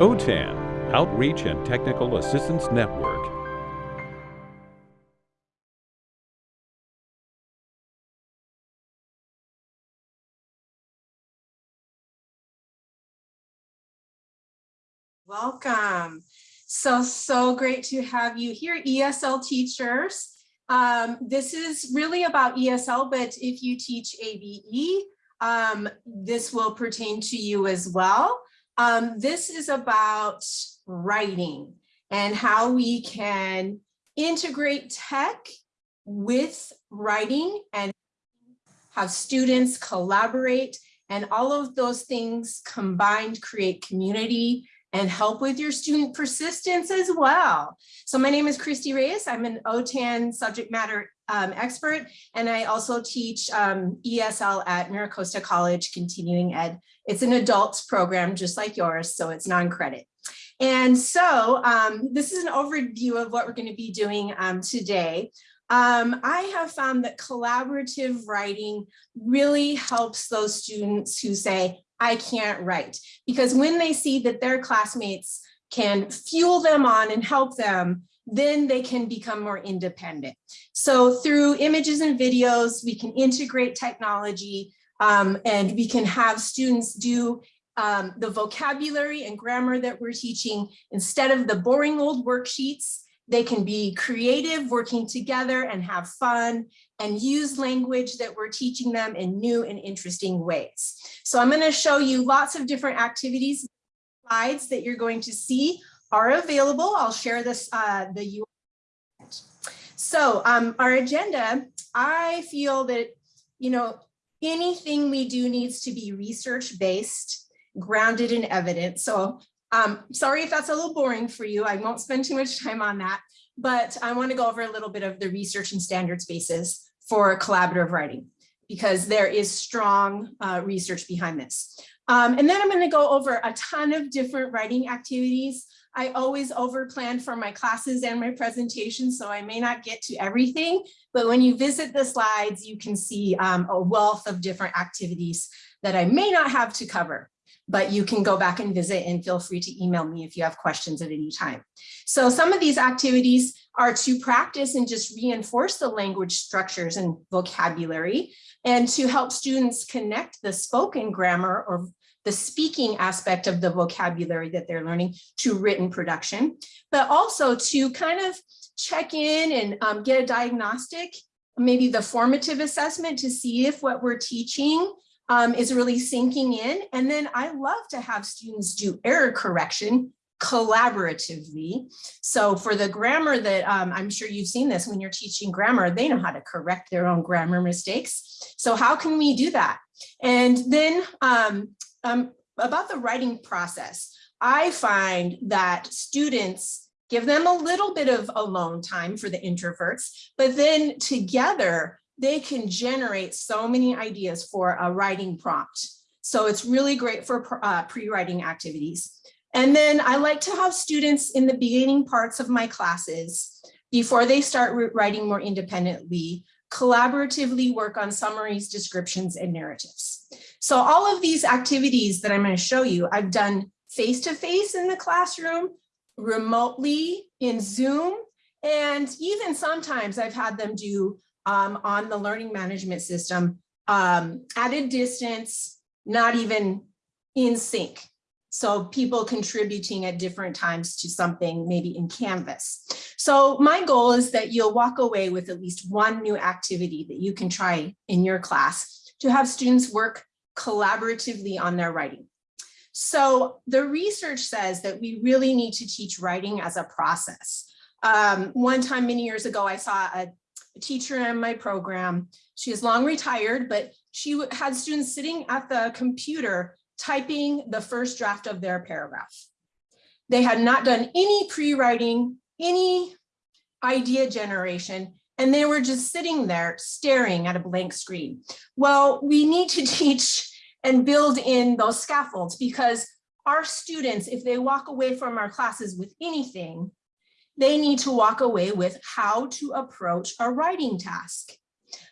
OTAN, Outreach and Technical Assistance Network. Welcome. So, so great to have you here, ESL teachers. Um, this is really about ESL, but if you teach ABE, um, this will pertain to you as well. Um, this is about writing and how we can integrate tech with writing and have students collaborate and all of those things combined create community and help with your student persistence as well. So my name is Christy Reyes. I'm an OTAN subject matter um, expert, and I also teach um, ESL at MiraCosta College Continuing Ed. It's an adults program just like yours, so it's non-credit. And so um, this is an overview of what we're going to be doing um, today. Um, I have found that collaborative writing really helps those students who say, I can't write. Because when they see that their classmates can fuel them on and help them, then they can become more independent. So through images and videos, we can integrate technology um, and we can have students do um, the vocabulary and grammar that we're teaching instead of the boring old worksheets they can be creative, working together and have fun and use language that we're teaching them in new and interesting ways. So I'm gonna show you lots of different activities. Slides that you're going to see are available. I'll share this, uh, the URL. So um, our agenda, I feel that, you know, anything we do needs to be research based, grounded in evidence. So um, sorry if that's a little boring for you. I won't spend too much time on that, but I want to go over a little bit of the research and standards basis for collaborative writing because there is strong uh, research behind this. Um, and then I'm going to go over a ton of different writing activities. I always over plan for my classes and my presentations, so I may not get to everything, but when you visit the slides, you can see um, a wealth of different activities that I may not have to cover but you can go back and visit and feel free to email me if you have questions at any time. So some of these activities are to practice and just reinforce the language structures and vocabulary and to help students connect the spoken grammar or the speaking aspect of the vocabulary that they're learning to written production, but also to kind of check in and um, get a diagnostic, maybe the formative assessment to see if what we're teaching um, is really sinking in. And then I love to have students do error correction collaboratively. So for the grammar that um, I'm sure you've seen this when you're teaching grammar, they know how to correct their own grammar mistakes. So how can we do that? And then um, um, about the writing process, I find that students give them a little bit of alone time for the introverts, but then together they can generate so many ideas for a writing prompt. So it's really great for uh, pre-writing activities. And then I like to have students in the beginning parts of my classes, before they start writing more independently, collaboratively work on summaries, descriptions, and narratives. So all of these activities that I'm going to show you, I've done face-to-face -face in the classroom, remotely in Zoom, and even sometimes I've had them do um, on the learning management system um, at a distance, not even in sync. So people contributing at different times to something maybe in Canvas. So my goal is that you'll walk away with at least one new activity that you can try in your class to have students work collaboratively on their writing. So the research says that we really need to teach writing as a process. Um, one time many years ago, I saw a a teacher in my program. She is long retired, but she had students sitting at the computer typing the first draft of their paragraph. They had not done any pre-writing, any idea generation, and they were just sitting there staring at a blank screen. Well, we need to teach and build in those scaffolds because our students, if they walk away from our classes with anything, they need to walk away with how to approach a writing task,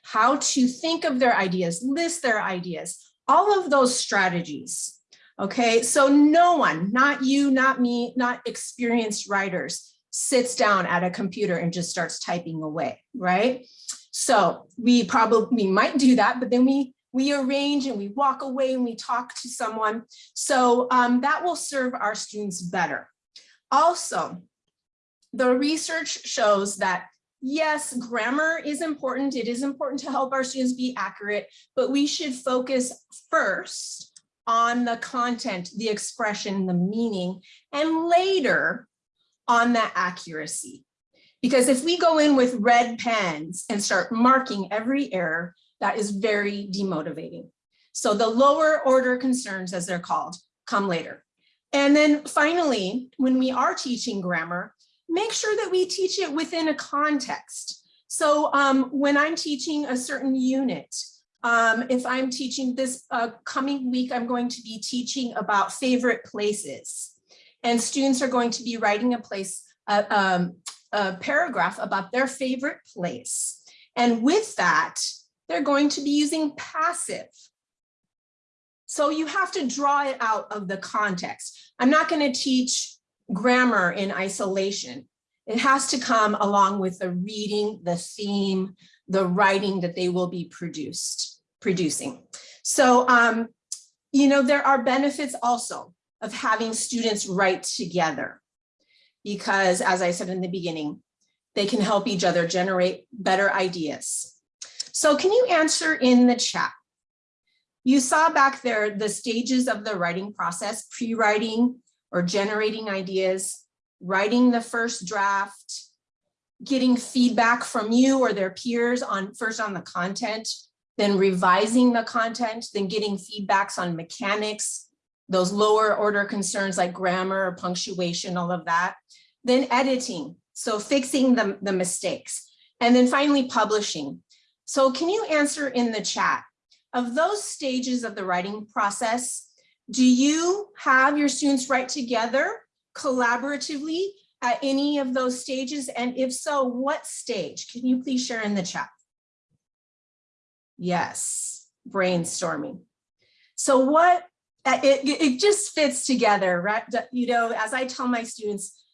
how to think of their ideas, list their ideas, all of those strategies. Okay, so no one, not you, not me, not experienced writers, sits down at a computer and just starts typing away, right? So we probably we might do that, but then we we arrange and we walk away and we talk to someone. So um, that will serve our students better. Also, the research shows that yes, grammar is important. It is important to help our students be accurate, but we should focus first on the content, the expression, the meaning, and later on the accuracy. Because if we go in with red pens and start marking every error, that is very demotivating. So the lower order concerns, as they're called, come later. And then finally, when we are teaching grammar, make sure that we teach it within a context. So um, when I'm teaching a certain unit, um, if I'm teaching this uh, coming week, I'm going to be teaching about favorite places. And students are going to be writing a place, um, a paragraph about their favorite place. And with that, they're going to be using passive. So you have to draw it out of the context. I'm not going to teach grammar in isolation. It has to come along with the reading, the theme, the writing that they will be produced, producing. So, um, you know, there are benefits also of having students write together because as I said in the beginning, they can help each other generate better ideas. So can you answer in the chat? You saw back there the stages of the writing process, pre-writing or generating ideas, writing the first draft, getting feedback from you or their peers on first on the content, then revising the content, then getting feedbacks on mechanics, those lower order concerns like grammar or punctuation, all of that. Then editing, so fixing the, the mistakes. And then finally publishing. So can you answer in the chat, of those stages of the writing process, do you have your students write together collaboratively at any of those stages? And if so, what stage? Can you please share in the chat? Yes, brainstorming. So what uh, it, it just fits together, right? You know, as I tell my students,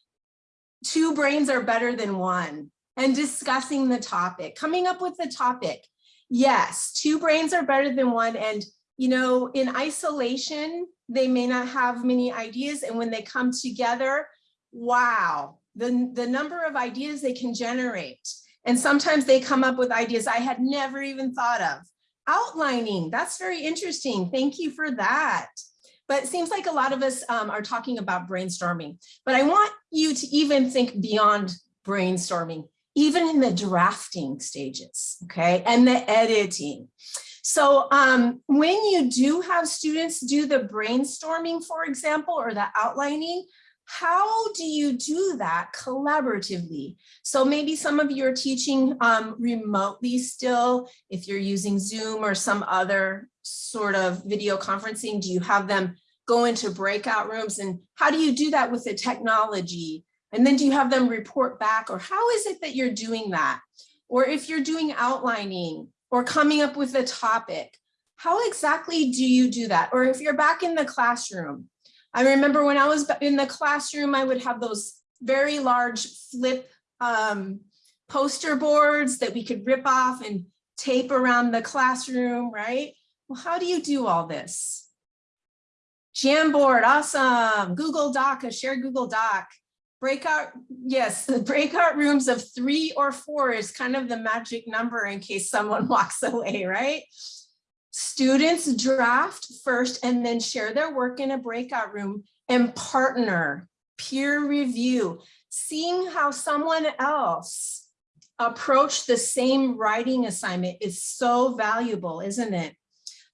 two brains are better than one and discussing the topic, coming up with the topic. Yes, two brains are better than one. And, you know, in isolation, they may not have many ideas. And when they come together, wow, the, the number of ideas they can generate. And sometimes they come up with ideas I had never even thought of outlining. That's very interesting. Thank you for that. But it seems like a lot of us um, are talking about brainstorming, but I want you to even think beyond brainstorming, even in the drafting stages, okay, and the editing. So um, when you do have students do the brainstorming, for example, or the outlining, how do you do that collaboratively? So maybe some of you are teaching um, remotely still, if you're using Zoom or some other sort of video conferencing, do you have them go into breakout rooms and how do you do that with the technology? And then do you have them report back or how is it that you're doing that? Or if you're doing outlining or coming up with a topic, how exactly do you do that? Or if you're back in the classroom, I remember when I was in the classroom, I would have those very large flip um, poster boards that we could rip off and tape around the classroom, right? Well, how do you do all this? Jamboard, awesome. Google Doc, a shared Google Doc. Breakout, yes, the breakout rooms of three or four is kind of the magic number in case someone walks away, right? Students draft first and then share their work in a breakout room and partner, peer review, seeing how someone else approach the same writing assignment is so valuable, isn't it?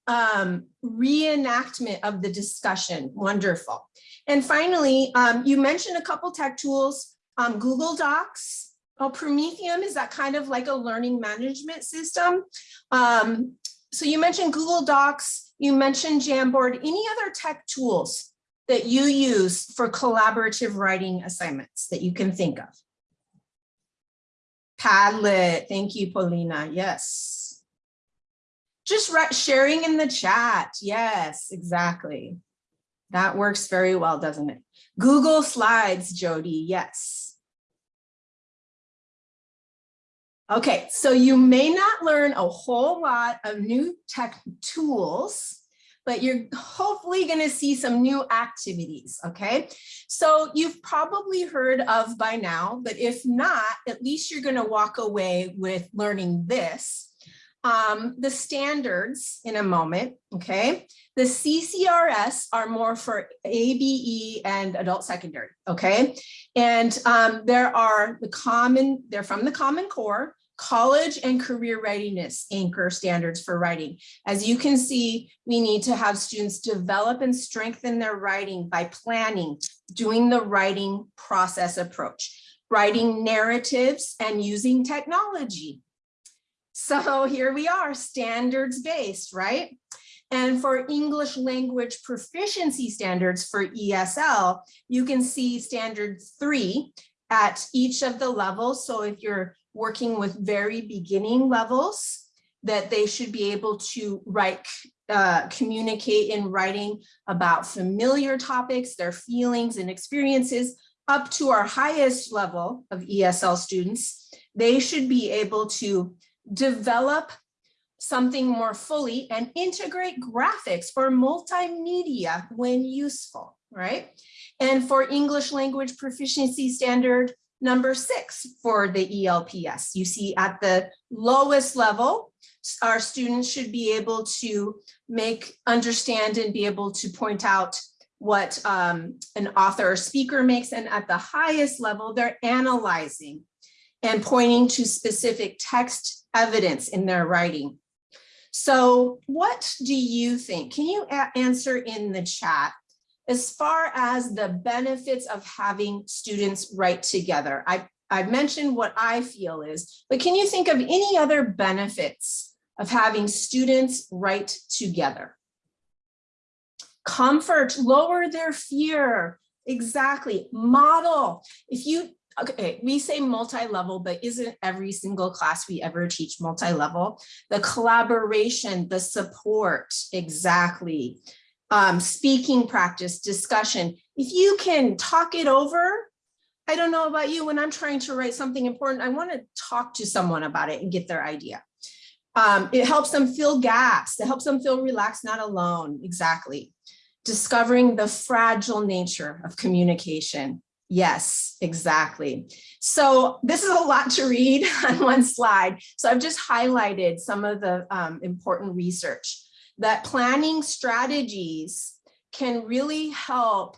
Um, reenactment of the discussion, wonderful. And finally, um, you mentioned a couple tech tools, um, Google Docs, Oh, Promethean is that kind of like a learning management system. Um, so you mentioned Google Docs, you mentioned Jamboard, any other tech tools that you use for collaborative writing assignments that you can think of? Padlet, thank you, Paulina, yes. Just sharing in the chat, yes, exactly. That works very well, doesn't it? Google Slides, Jody, yes. Okay, so you may not learn a whole lot of new tech tools, but you're hopefully going to see some new activities, okay? So you've probably heard of by now, but if not, at least you're going to walk away with learning this. Um, the standards in a moment, okay? The CCRS are more for ABE and adult secondary, okay? And um, there are the common, they're from the Common Core, college and career readiness anchor standards for writing. As you can see, we need to have students develop and strengthen their writing by planning, doing the writing process approach, writing narratives and using technology. So here we are, standards based, right? And for English language proficiency standards for ESL, you can see standard three at each of the levels. So if you're working with very beginning levels, that they should be able to write, uh, communicate in writing about familiar topics, their feelings and experiences, up to our highest level of ESL students, they should be able to develop something more fully and integrate graphics or multimedia when useful, right? And for English language proficiency standard number six for the ELPS, you see at the lowest level, our students should be able to make, understand and be able to point out what um, an author or speaker makes. And at the highest level, they're analyzing and pointing to specific text evidence in their writing. So what do you think? Can you answer in the chat as far as the benefits of having students write together? I, I've mentioned what I feel is, but can you think of any other benefits of having students write together? Comfort, lower their fear, exactly, model. If you okay, we say multi-level, but isn't every single class we ever teach multi-level? The collaboration, the support, exactly. Um, speaking practice, discussion. If you can talk it over, I don't know about you, when I'm trying to write something important, I want to talk to someone about it and get their idea. Um, it helps them fill gaps. It helps them feel relaxed, not alone. Exactly. Discovering the fragile nature of communication. Yes, exactly. So this is a lot to read on one slide. So I've just highlighted some of the um, important research that planning strategies can really help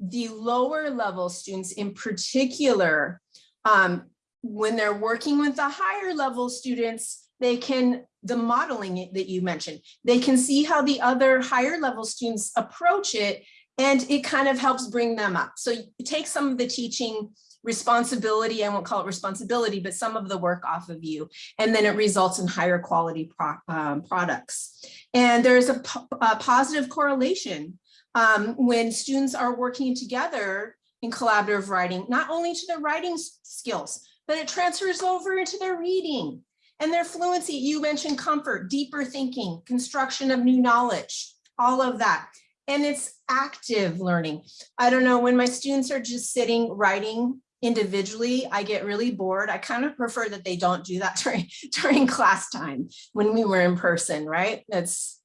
the lower level students in particular um, when they're working with the higher level students they can the modeling that you mentioned they can see how the other higher level students approach it and it kind of helps bring them up. So you take some of the teaching responsibility, I won't call it responsibility, but some of the work off of you, and then it results in higher quality pro um, products. And there's a, a positive correlation um, when students are working together in collaborative writing, not only to their writing skills, but it transfers over into their reading and their fluency. You mentioned comfort, deeper thinking, construction of new knowledge, all of that and it's active learning. I don't know, when my students are just sitting writing individually, I get really bored. I kind of prefer that they don't do that during, during class time when we were in person, right? That's,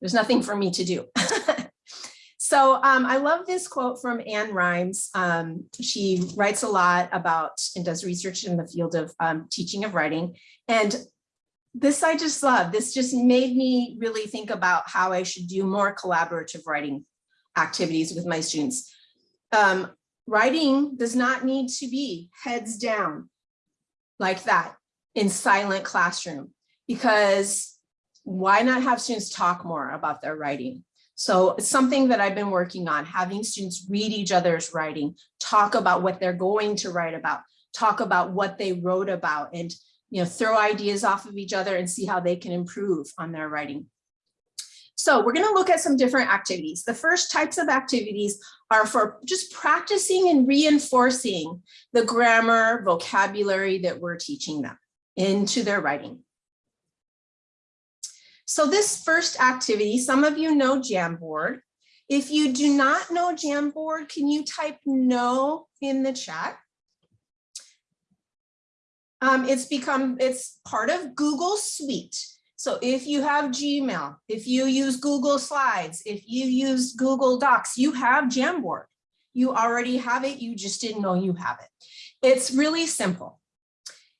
there's nothing for me to do. so um, I love this quote from Ann Raimes. Um, she writes a lot about and does research in the field of um, teaching of writing. And this I just love. This just made me really think about how I should do more collaborative writing activities with my students. Um, writing does not need to be heads down like that in silent classroom because why not have students talk more about their writing? So it's something that I've been working on, having students read each other's writing, talk about what they're going to write about, talk about what they wrote about and you know, throw ideas off of each other and see how they can improve on their writing. So we're going to look at some different activities. The first types of activities are for just practicing and reinforcing the grammar vocabulary that we're teaching them into their writing. So this first activity, some of you know Jamboard. If you do not know Jamboard, can you type no in the chat? Um, it's become, it's part of Google Suite. So if you have Gmail, if you use Google Slides, if you use Google Docs, you have Jamboard. You already have it, you just didn't know you have it. It's really simple.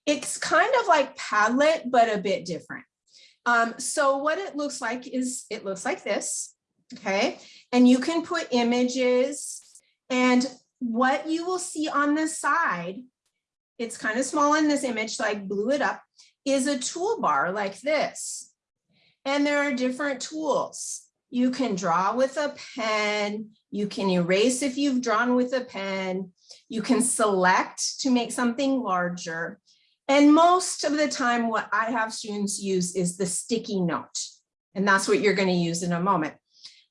It's kind of like Padlet, but a bit different. Um, so what it looks like is it looks like this, okay? And you can put images and what you will see on the side, it's kind of small in this image, so I blew it up, is a toolbar like this. And there are different tools. You can draw with a pen, you can erase if you've drawn with a pen, you can select to make something larger. And most of the time, what I have students use is the sticky note. And that's what you're gonna use in a moment.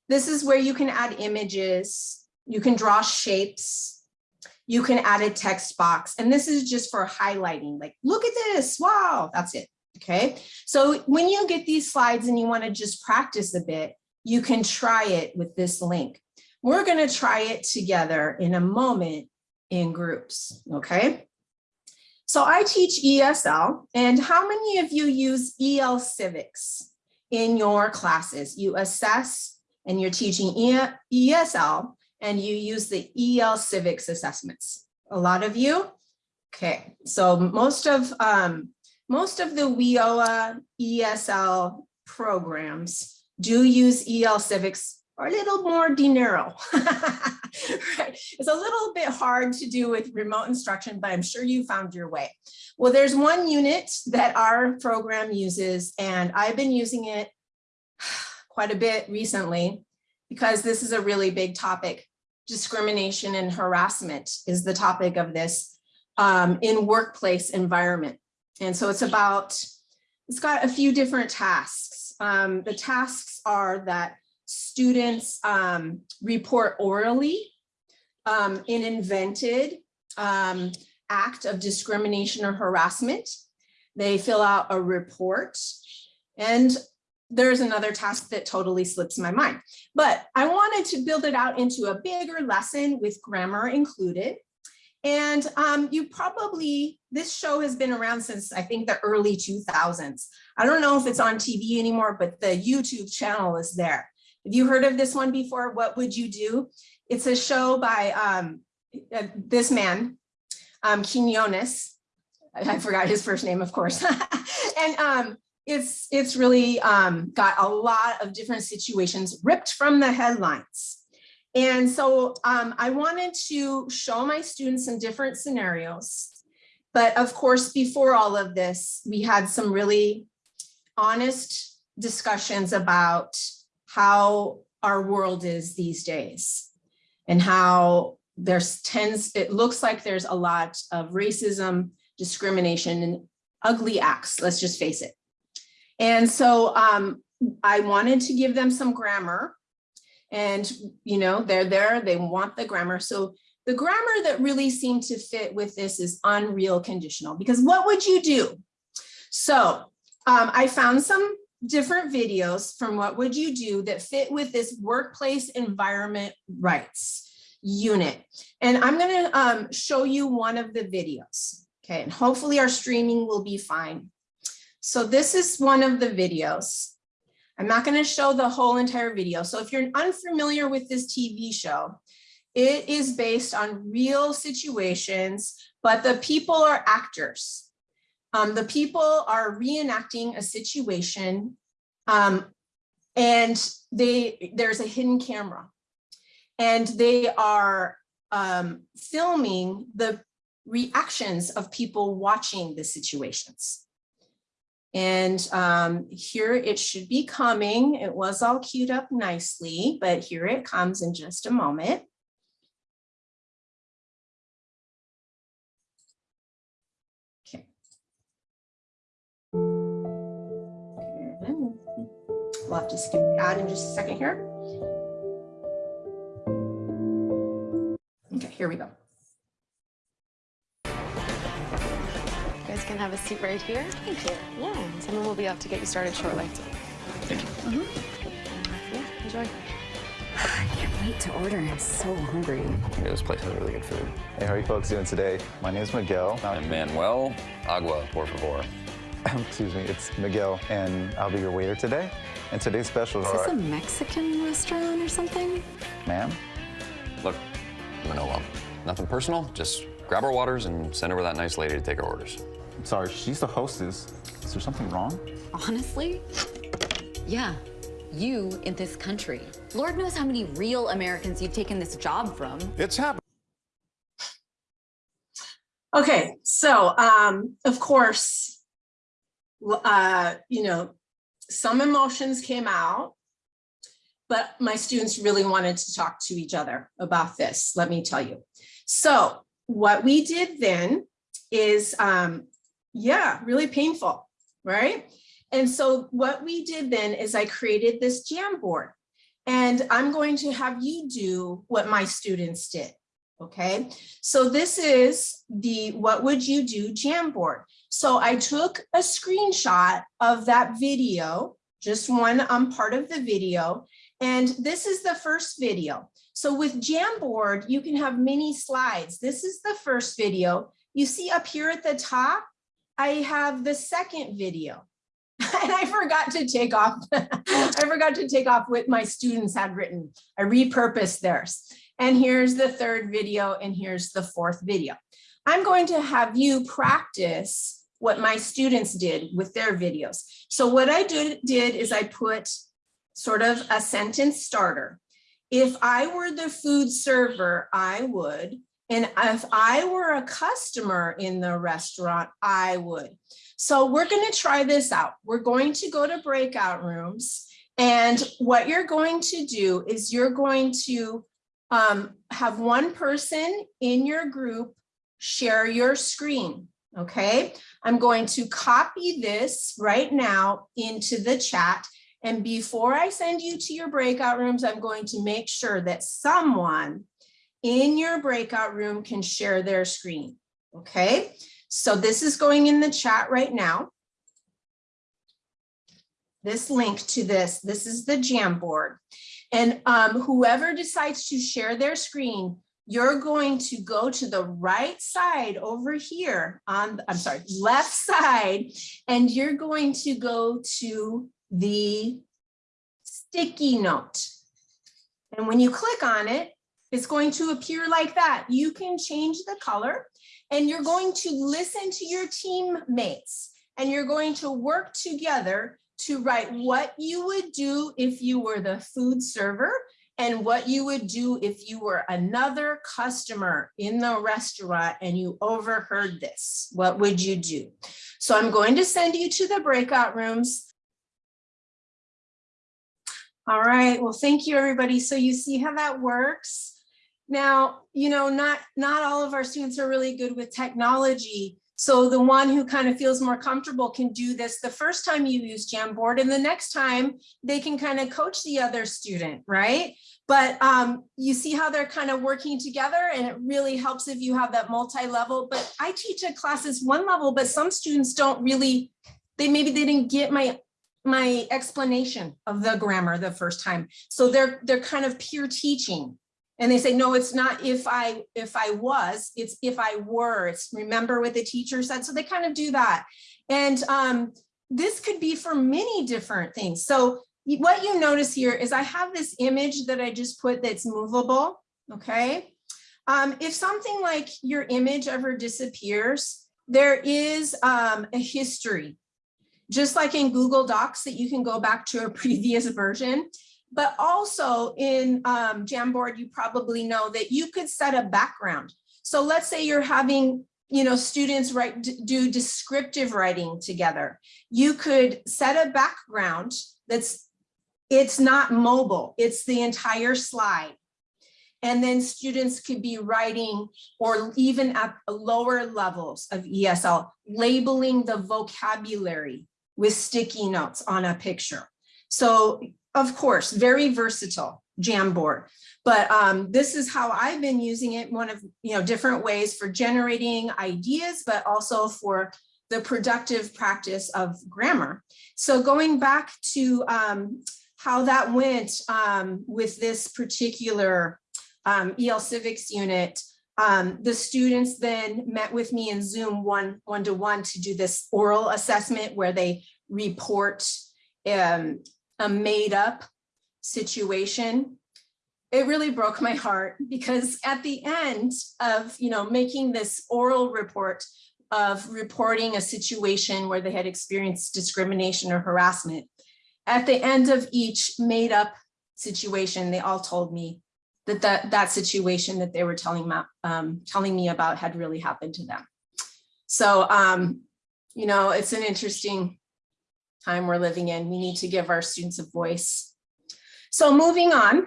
This is where you can add images, you can draw shapes, you can add a text box. And this is just for highlighting, like, look at this, wow, that's it, okay? So when you get these slides and you wanna just practice a bit, you can try it with this link. We're gonna try it together in a moment in groups, okay? So I teach ESL, and how many of you use EL Civics in your classes? You assess and you're teaching ESL and you use the EL Civics assessments. A lot of you? Okay, so most of um, most of the WIOA ESL programs do use EL Civics or a little more dinero. right? It's a little bit hard to do with remote instruction, but I'm sure you found your way. Well, there's one unit that our program uses, and I've been using it quite a bit recently because this is a really big topic. Discrimination and harassment is the topic of this um, in workplace environment. And so it's about, it's got a few different tasks. Um, the tasks are that students um, report orally um, an invented um, act of discrimination or harassment. They fill out a report and there's another task that totally slips my mind. But I wanted to build it out into a bigger lesson with grammar included. And um, you probably, this show has been around since I think the early 2000s. I don't know if it's on TV anymore, but the YouTube channel is there. Have you heard of this one before? What would you do? It's a show by um, uh, this man, um, Quinones. I forgot his first name, of course. and um, it's it's really um, got a lot of different situations ripped from the headlines. And so um, I wanted to show my students some different scenarios. But of course, before all of this, we had some really honest discussions about how our world is these days and how there's tends, it looks like there's a lot of racism, discrimination and ugly acts, let's just face it. And so um, I wanted to give them some grammar and, you know, they're there, they want the grammar. So the grammar that really seemed to fit with this is unreal conditional because what would you do? So um, I found some different videos from what would you do that fit with this workplace environment rights unit. And I'm going to um, show you one of the videos. Okay, and hopefully our streaming will be fine. So this is one of the videos. I'm not going to show the whole entire video. So if you're unfamiliar with this TV show, it is based on real situations, but the people are actors. Um, the people are reenacting a situation um, and they there's a hidden camera and they are um, filming the reactions of people watching the situations. And um, here it should be coming. It was all queued up nicely, but here it comes in just a moment. Okay. We'll have to skip the ad in just a second here. Okay, here we go. Guys can have a seat right here. Thank you. Yeah, someone will be up to get you started shortly. Thank you. Mm -hmm. Yeah, enjoy. I can't wait to order. I'm so hungry. Yeah, this place has really good food. Hey, how are you folks doing today? My name is Miguel. I'm Manuel, agua, por favor. Excuse me, it's Miguel, and I'll be your waiter today. And today's special Is this are, a Mexican restaurant or something? ma'am, Look, Manolo, nothing personal. Just grab our waters and send over that nice lady to take our orders. I'm sorry, she's the hostess. Is there something wrong? Honestly? Yeah. You in this country. Lord knows how many real Americans you've taken this job from. It's happening. Okay, so um, of course, uh, you know, some emotions came out, but my students really wanted to talk to each other about this, let me tell you. So what we did then is, um, yeah, really painful, right? And so what we did then is I created this Jamboard. And I'm going to have you do what my students did, okay? So this is the what would you do Jamboard. So I took a screenshot of that video, just one um, part of the video, and this is the first video. So with Jamboard, you can have many slides. This is the first video. You see up here at the top, I have the second video. And I forgot to take off, I forgot to take off what my students had written. I repurposed theirs. And here's the third video and here's the fourth video. I'm going to have you practice what my students did with their videos. So what I did, did is I put sort of a sentence starter. If I were the food server, I would. And if I were a customer in the restaurant, I would. So we're going to try this out. We're going to go to breakout rooms. And what you're going to do is you're going to um, have one person in your group share your screen. Okay, I'm going to copy this right now into the chat. And before I send you to your breakout rooms, I'm going to make sure that someone in your breakout room can share their screen. Okay, so this is going in the chat right now. This link to this, this is the Jamboard. And um, whoever decides to share their screen, you're going to go to the right side over here on, I'm sorry, left side, and you're going to go to the sticky note. And when you click on it, it's going to appear like that. You can change the color and you're going to listen to your teammates and you're going to work together to write what you would do if you were the food server and what you would do if you were another customer in the restaurant and you overheard this. What would you do? So I'm going to send you to the breakout rooms. All right, well, thank you, everybody. So you see how that works. Now, you know, not, not all of our students are really good with technology. So the one who kind of feels more comfortable can do this the first time you use Jamboard and the next time they can kind of coach the other student, right? But um, you see how they're kind of working together and it really helps if you have that multi-level, but I teach at classes one level, but some students don't really, they maybe they didn't get my my explanation of the grammar the first time. So they're they're kind of peer teaching. And they say, no, it's not if I if I was, it's if I were. It's remember what the teacher said. So they kind of do that. And um, this could be for many different things. So what you notice here is I have this image that I just put that's movable. Okay. Um, if something like your image ever disappears, there is um, a history just like in Google Docs that you can go back to a previous version. But also in um, Jamboard, you probably know that you could set a background. So let's say you're having you know, students write do descriptive writing together. You could set a background that's it's not mobile, it's the entire slide. And then students could be writing or even at lower levels of ESL, labeling the vocabulary with sticky notes on a picture. So of course, very versatile Jamboard. But um, this is how I've been using it, one of you know different ways for generating ideas, but also for the productive practice of grammar. So going back to um, how that went um, with this particular um, EL Civics unit. Um, the students then met with me in Zoom one, one to one to do this oral assessment where they report um, a made up situation. It really broke my heart because at the end of, you know, making this oral report of reporting a situation where they had experienced discrimination or harassment, at the end of each made up situation, they all told me that that, that situation that they were telling, um, telling me about had really happened to them. So, um, you know, it's an interesting time we're living in. We need to give our students a voice. So moving on,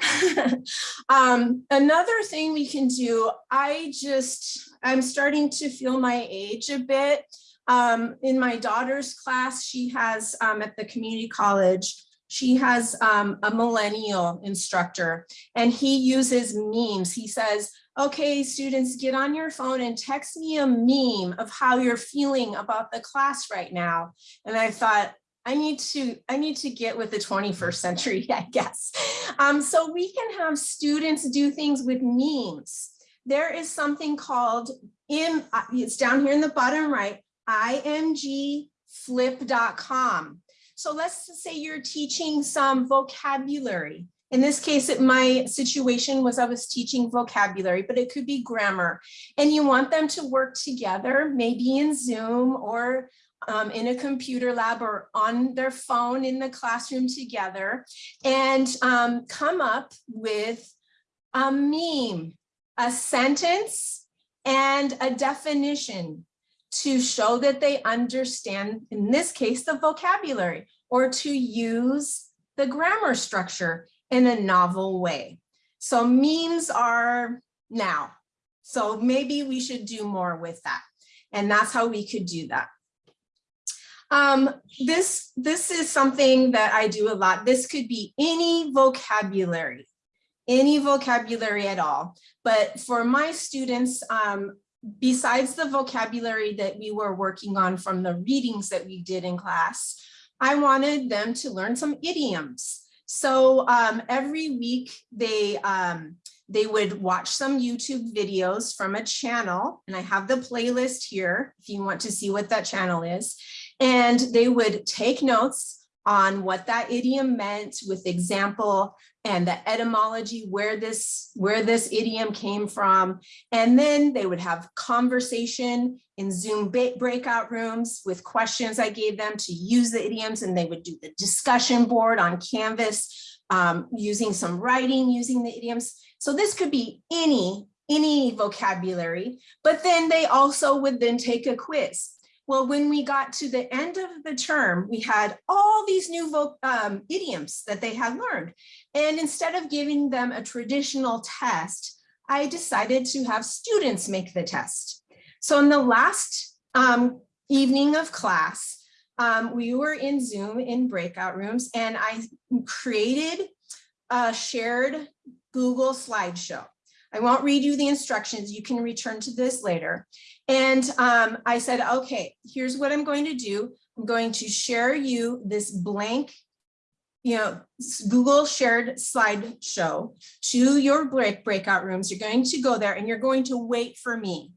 um, another thing we can do, I just, I'm starting to feel my age a bit. Um, in my daughter's class, she has um, at the community college, she has um, a millennial instructor and he uses memes. He says, okay, students, get on your phone and text me a meme of how you're feeling about the class right now. And I thought, I need to I need to get with the 21st century, I guess. Um, so we can have students do things with memes. There is something called in it's down here in the bottom right, imgflip.com. So let's say you're teaching some vocabulary. In this case, it, my situation was I was teaching vocabulary, but it could be grammar. And you want them to work together, maybe in Zoom or um, in a computer lab or on their phone in the classroom together and um, come up with a meme, a sentence, and a definition to show that they understand, in this case, the vocabulary, or to use the grammar structure in a novel way. So memes are now. So maybe we should do more with that. And that's how we could do that. Um, this, this is something that I do a lot. This could be any vocabulary, any vocabulary at all. But for my students, um, besides the vocabulary that we were working on from the readings that we did in class, I wanted them to learn some idioms. So um, every week they, um, they would watch some YouTube videos from a channel, and I have the playlist here if you want to see what that channel is. And they would take notes on what that idiom meant with example and the etymology, where this, where this idiom came from. And then they would have conversation in Zoom breakout rooms with questions I gave them to use the idioms and they would do the discussion board on Canvas um, using some writing, using the idioms. So this could be any, any vocabulary, but then they also would then take a quiz. Well, when we got to the end of the term, we had all these new um, idioms that they had learned. And instead of giving them a traditional test, I decided to have students make the test. So in the last um, evening of class, um, we were in Zoom in breakout rooms and I created a shared Google slideshow. I won't read you the instructions. You can return to this later. And um, I said, okay, here's what I'm going to do. I'm going to share you this blank, you know, Google shared slideshow to your break breakout rooms. You're going to go there and you're going to wait for me.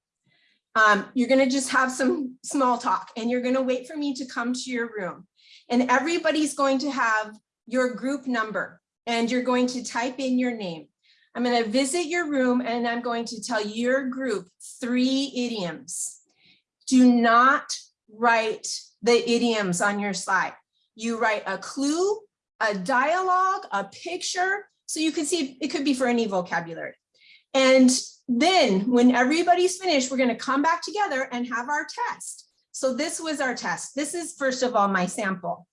Um, you're going to just have some small talk and you're going to wait for me to come to your room. And everybody's going to have your group number and you're going to type in your name. I'm going to visit your room and I'm going to tell your group three idioms. Do not write the idioms on your slide. You write a clue, a dialogue, a picture, so you can see it could be for any vocabulary. And then when everybody's finished, we're going to come back together and have our test. So this was our test. This is first of all my sample.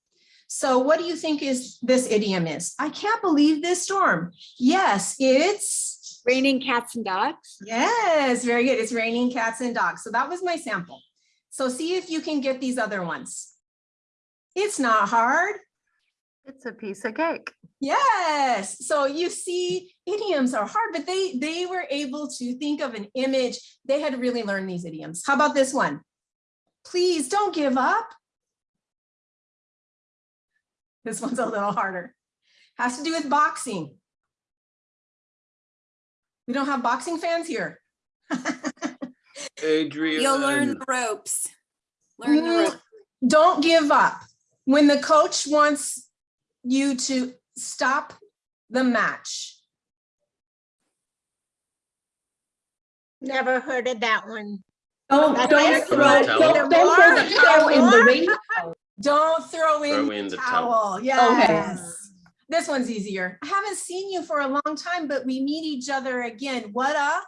So what do you think is this idiom is? I can't believe this storm. Yes, it's raining cats and dogs. Yes, very good. It's raining cats and dogs. So that was my sample. So see if you can get these other ones. It's not hard. It's a piece of cake. Yes. So you see idioms are hard, but they they were able to think of an image. They had really learned these idioms. How about this one? Please don't give up. This one's a little harder. Has to do with boxing. We don't have boxing fans here. Adrian. You'll learn the ropes. Learn the Mm, ropes. Don't give up. When the coach wants you to stop the match, Never heard of that one. don't, don't throw, Don't don't, throw the the towel in the towel. Ring. Don't throw in Throw the in the towel. towel. Yes. This one's easier. I haven't seen you for a long time, but we meet each other again. What a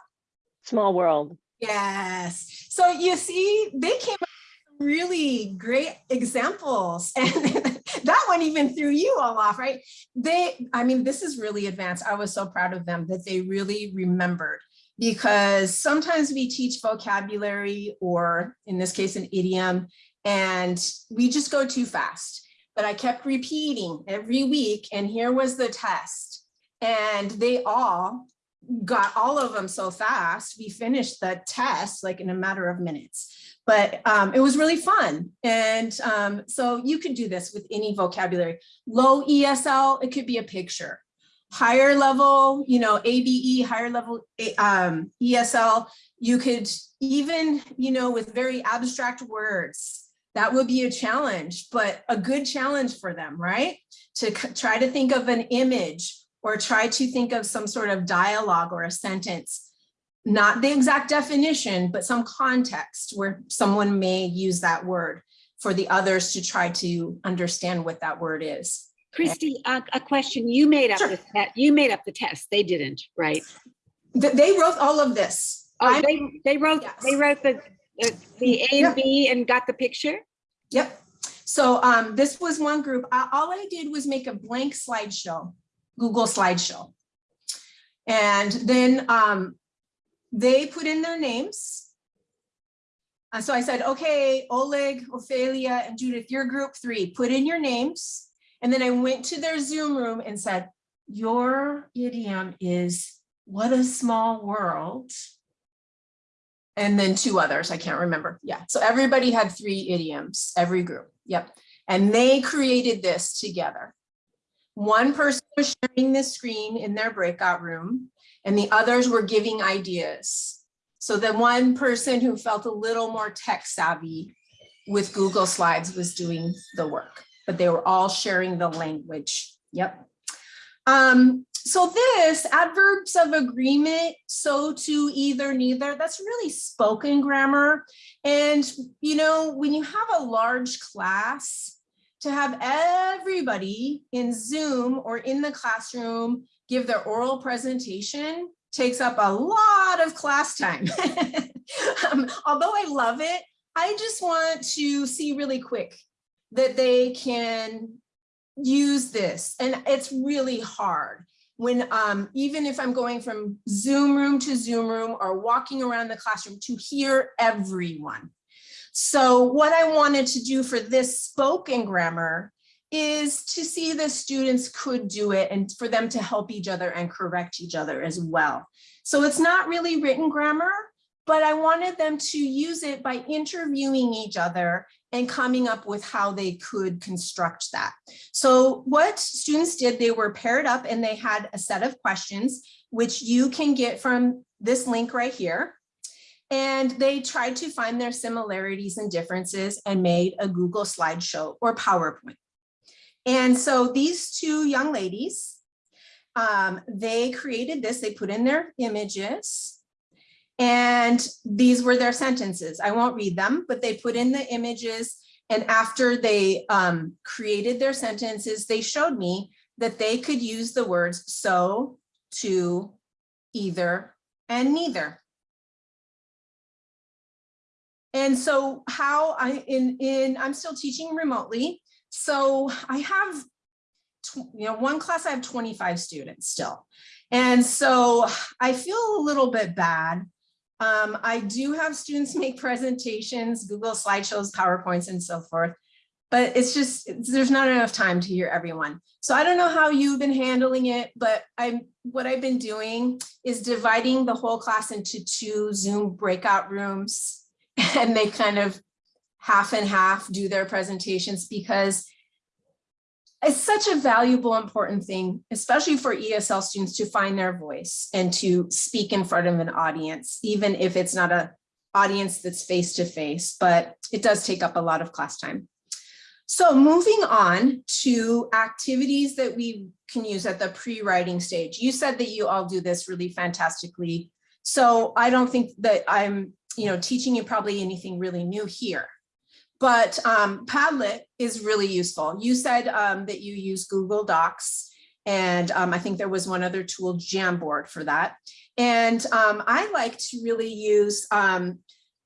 Small world. Yes. So you see, they came up with really great examples. And that one even threw you all off, right? They, I mean, this is really advanced. I was so proud of them that they really remembered because sometimes we teach vocabulary or in this case, an idiom, and we just go too fast. But I kept repeating every week and here was the test. And they all got all of them so fast. We finished the test like in a matter of minutes, but um, it was really fun. And um, so you could do this with any vocabulary. Low ESL, it could be a picture. Higher level, you know, ABE, higher level um, ESL, you could even, you know, with very abstract words, that would be a challenge, but a good challenge for them, right? To try to think of an image or try to think of some sort of dialogue or a sentence, not the exact definition, but some context where someone may use that word for the others to try to understand what that word is. Christy, a, a question. You made up Sure. the you made up the test. They didn't, right? Th- They wrote all of this. Oh, I'm- they they wrote they wrote the the, the A Yeah. and B and got the picture. Yep. So um, this was one group. I- All I did was make a blank slideshow, Google slideshow. And then um, they put in their names. And so I said, okay, Oleg, Ophelia, and Judith, you're group three, put in your names. And then I went to their Zoom room and said, your idiom is what a small world. And then two others, I can't remember. Yeah, so everybody had three idioms, every group. Yep. And they created this together. One person was sharing the screen in their breakout room and the others were giving ideas. So the one person who felt a little more tech savvy with Google Slides was doing the work, but they were all sharing the language. Yep. Um, so this adverbs of agreement, so to either, neither, that's really spoken grammar. And, you know, when you have a large class, to have everybody in Zoom or in the classroom give their oral presentation takes up a lot of class time. um, although I love it, I just want to see really quick that they can use this. And it's really hard when um, even if I'm going from Zoom room to Zoom room or walking around the classroom to hear everyone. So what I wanted to do for this spoken grammar is to see the students could do it and for them to help each other and correct each other as well. So it's not really written grammar, but I wanted them to use it by interviewing each other and coming up with how they could construct that. So what students did, they were paired up and they had a set of questions, which you can get from this link right here. And they tried to find their similarities and differences and made a Google slideshow or PowerPoint. And so these two young ladies, um, they created this, they put in their images and these were their sentences. I won't read them, but they put in the images and after they um, created their sentences, they showed me that they could use the words so, to, either, and neither. And so how I, in, in, I'm still teaching remotely. So I have, you know, one class I have 25 students still. And so I feel a little bit bad. Um, I do have students make presentations, Google slideshows, PowerPoints and so forth, but it's just, it's- there's not enough time to hear everyone. So I don't know how you've been handling it, but I'm, what I've been doing is dividing the whole class into two Zoom breakout rooms and they kind of half and half do their presentations because it's such a valuable, important thing, especially for ESL students to find their voice and to speak in front of an audience, even if it's not an audience that's face to face, but it does take up a lot of class time. So moving on to activities that we can use at the pre-writing stage. You said that you all do this really fantastically. So I don't think that I'm, you know, teaching you probably anything really new here. But um, Padlet is really useful. You said um, that you use Google Docs, and um, I think there was one other tool, Jamboard, for that. And um, I like to really use um,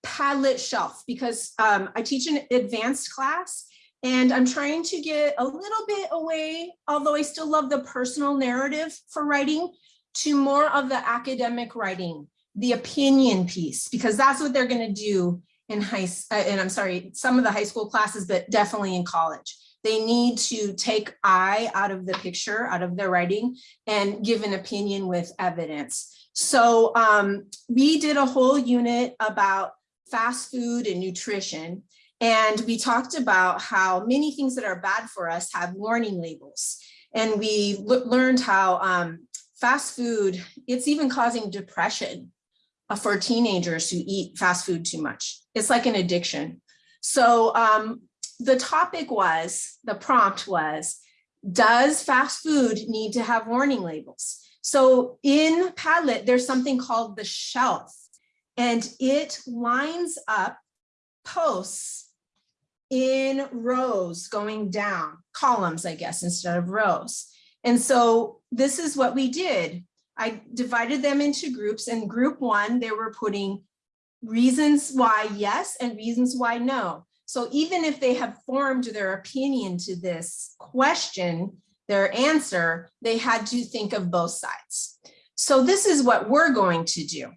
Padlet Shelf because um, I teach an advanced class, and I'm trying to get a little bit away, although I still love the personal narrative for writing, to more of the academic writing, the opinion piece, because that's what they're going to do in high, uh, and I'm sorry, some of the high school classes, but definitely in college. They need to take I out of the picture, out of their writing, and give an opinion with evidence. So um, we did a whole unit about fast food and nutrition. And we talked about how many things that are bad for us have warning labels. And we learned how um, fast food, it's even causing depression for teenagers who eat fast food too much. It's like an addiction. So um, the topic was, the prompt was, does fast food need to have warning labels? So in Padlet, there's something called the shelf, and it lines up posts in rows going down, columns, I guess, instead of rows. And so this is what we did. I divided them into groups and group one, they were putting reasons why yes and reasons why no. So even if they have formed their opinion to this question, their answer, they had to think of both sides. So this is what we're going to do.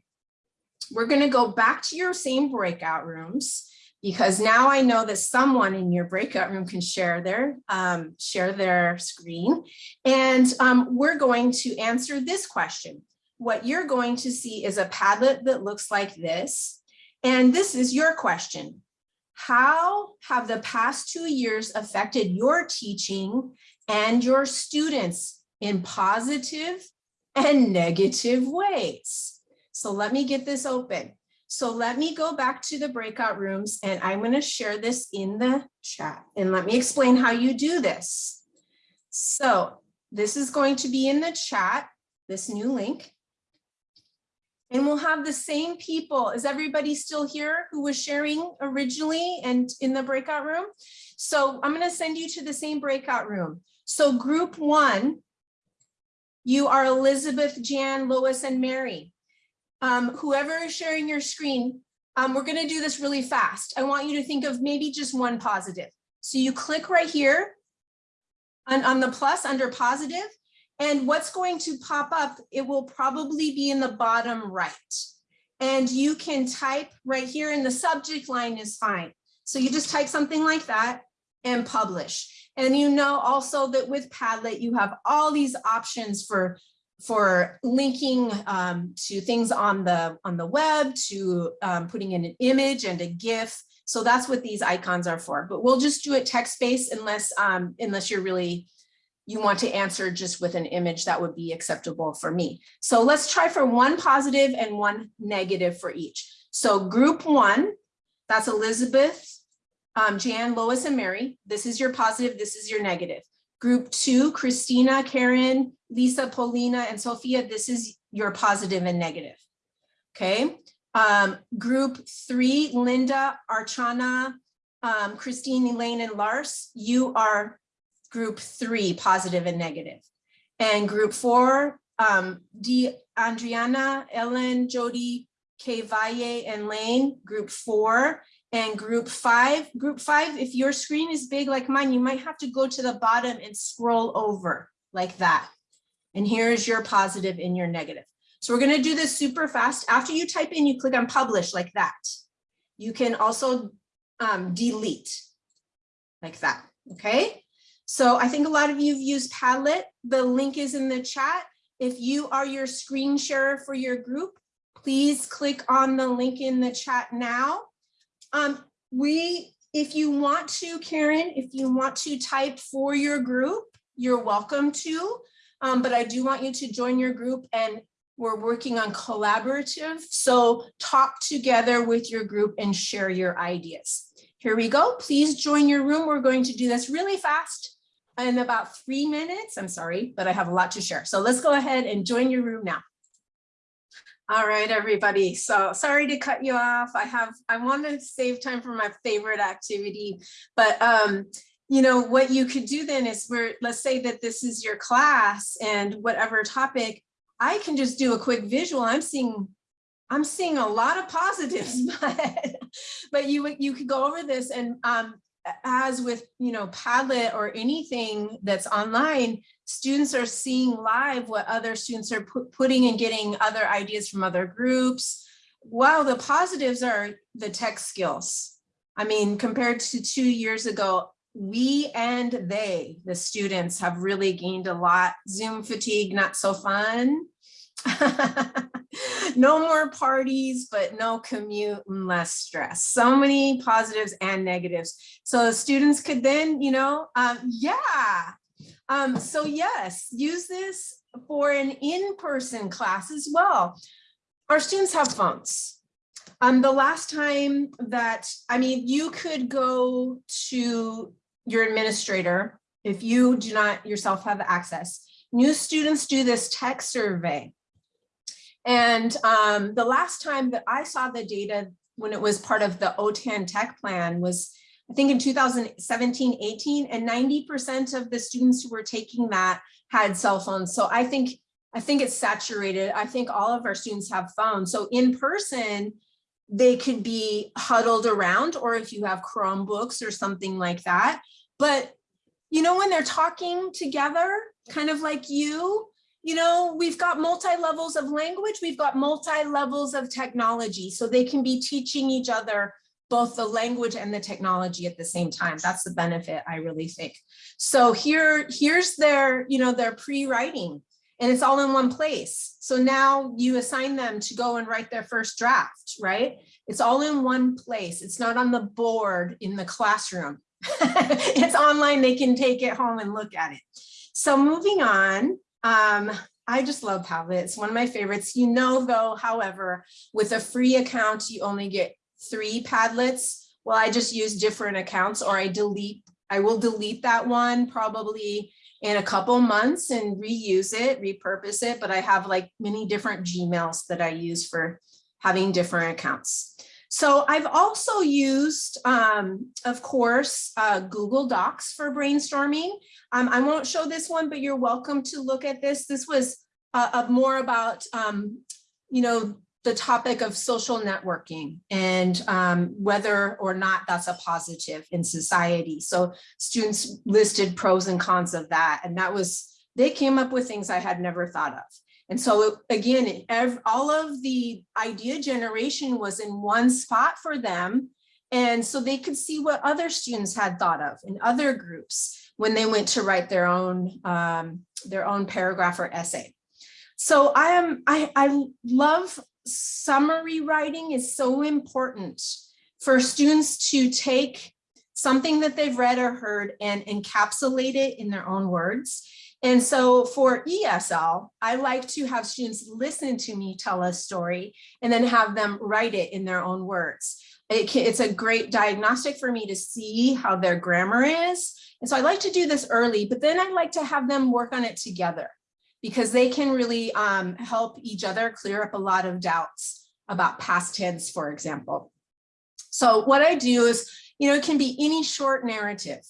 We're going to go back to your same breakout rooms because now I know that someone in your breakout room can share their um, share their screen. And um, we're going to answer this question. What you're going to see is a Padlet that looks like this. And this is your question. How have the past two years affected your teaching and your students in positive and negative ways? So let me get this open. So let me go back to the breakout rooms and I'm going to share this in the chat and let me explain how you do this. So this is going to be in the chat, this new link. And we'll have the same people. Is everybody still here who was sharing originally and in the breakout room? So I'm going to send you to the same breakout room. So group one, you are Elizabeth, Jan, Lois, and Mary um, whoever is sharing your screen, um, we're going to do this really fast. I want you to think of maybe just one positive. So you click right here on, on the plus under positive, and what's going to pop up, it will probably be in the bottom right. And you can type right here in the subject line is fine. So you just type something like that and publish. And you know also that with Padlet, you have all these options for for linking um, to things on the on the web, to um, putting in an image and a GIF. So that's what these icons are for. But we'll just do it text-based unless um, unless you're really you want to answer just with an image that would be acceptable for me. So let's try for one positive and one negative for each. So group one, that's Elizabeth, um, Jan, Lois, and Mary. This is your positive, this is your negative. Group two, Christina, Karen, Lisa, Paulina, and Sophia, this is your positive and negative. Okay. Um, group three, Linda, Archana, um, Christine, Elaine, and Lars, you are group three, positive and negative. And group four, um, D, Andriana, Ellen, Jody, K. Valle, and Lane, group four. And group five, group five, if your screen is big like mine, you might have to go to the bottom and scroll over like that. And here's your positive and your negative. So we're gonna do this super fast. After you type in, you click on publish like that. You can also um, delete like that, okay? So I think a lot of you have used Padlet. The link is in the chat. If you are your screen sharer for your group, please click on the link in the chat now um, we if you want to, Karen, if you want to type for your group, you're welcome to. Um, but I do want you to join your group and we're working on collaborative. So talk together with your group and share your ideas. Here we go. Please join your room. We're going to do this really fast in about three minutes. I'm sorry, but I have a lot to share. So let's go ahead and join your room now. All right, everybody. So sorry to cut you off. I have, I want to save time for my favorite activity, but um, you know, what you could do then is where, let's say that this is your class and whatever topic, I can just do a quick visual. I'm seeing, I'm seeing a lot of positives, but, but you, you could go over this and um, as with, you know, Padlet or anything that's online, students are seeing live what other students are pu putting and getting other ideas from other groups. Wow, the positives are the tech skills. I mean, compared to two years ago, we and they, the students have really gained a lot. Zoom fatigue, not so fun. no more parties, but no commute and less stress. So many positives and negatives. So students could then, you know, um, yeah. Um, so yes, use this for an in-person class as well. Our students have phones. Um, the last time that, I mean, you could go to your administrator if you do not yourself have access. New students do this tech survey. And um, the last time that I saw the data when it was part of the OTAN tech plan was, I think in 2017, 18, and 90% of the students who were taking that had cell phones. So I think, I think it's saturated. I think all of our students have phones. So in person, they could be huddled around, or if you have Chromebooks or something like that. But, you know, when they're talking together, kind of like you, you know, we've got multi-levels of language, we've got multi-levels of technology, so they can be teaching each other both the language and the technology at the same time. That's the benefit, I really think. So here, here's their, you know, their pre-writing and it's all in one place. So now you assign them to go and write their first draft, right? It's all in one place. It's not on the board in the classroom. it's online, they can take it home and look at it. So moving on, um, I just love Padlet. It's one of my favorites. You know, though, however, with a free account, you only get three Padlets. Well, I just use different accounts or I delete, I will delete that one probably in a couple months and reuse it, repurpose it, but I have like many different Gmails that I use for having different accounts. So I've also used, um, of course, uh, Google Docs for brainstorming. Um, I won't show this one, but you're welcome to look at this. This was uh, uh, more about, um, you know, the topic of social networking and um, whether or not that's a positive in society. So students listed pros and cons of that. And that was, they came up with things I had never thought of. And so again, every, all of the idea generation was in one spot for them. And so they could see what other students had thought of in other groups when they went to write their own, um, their own paragraph or essay. So I am, I, I love summary writing is so important for students to take something that they've read or heard and encapsulate it in their own words. And so for ESL, I like to have students listen to me tell a story and then have them write it in their own words. It can, it's a great diagnostic for me to see how their grammar is. And so I like to do this early, but then I like to have them work on it together because they can really um, help each other clear up a lot of doubts about past tense, for example. So what I do is, you know, it can be any short narrative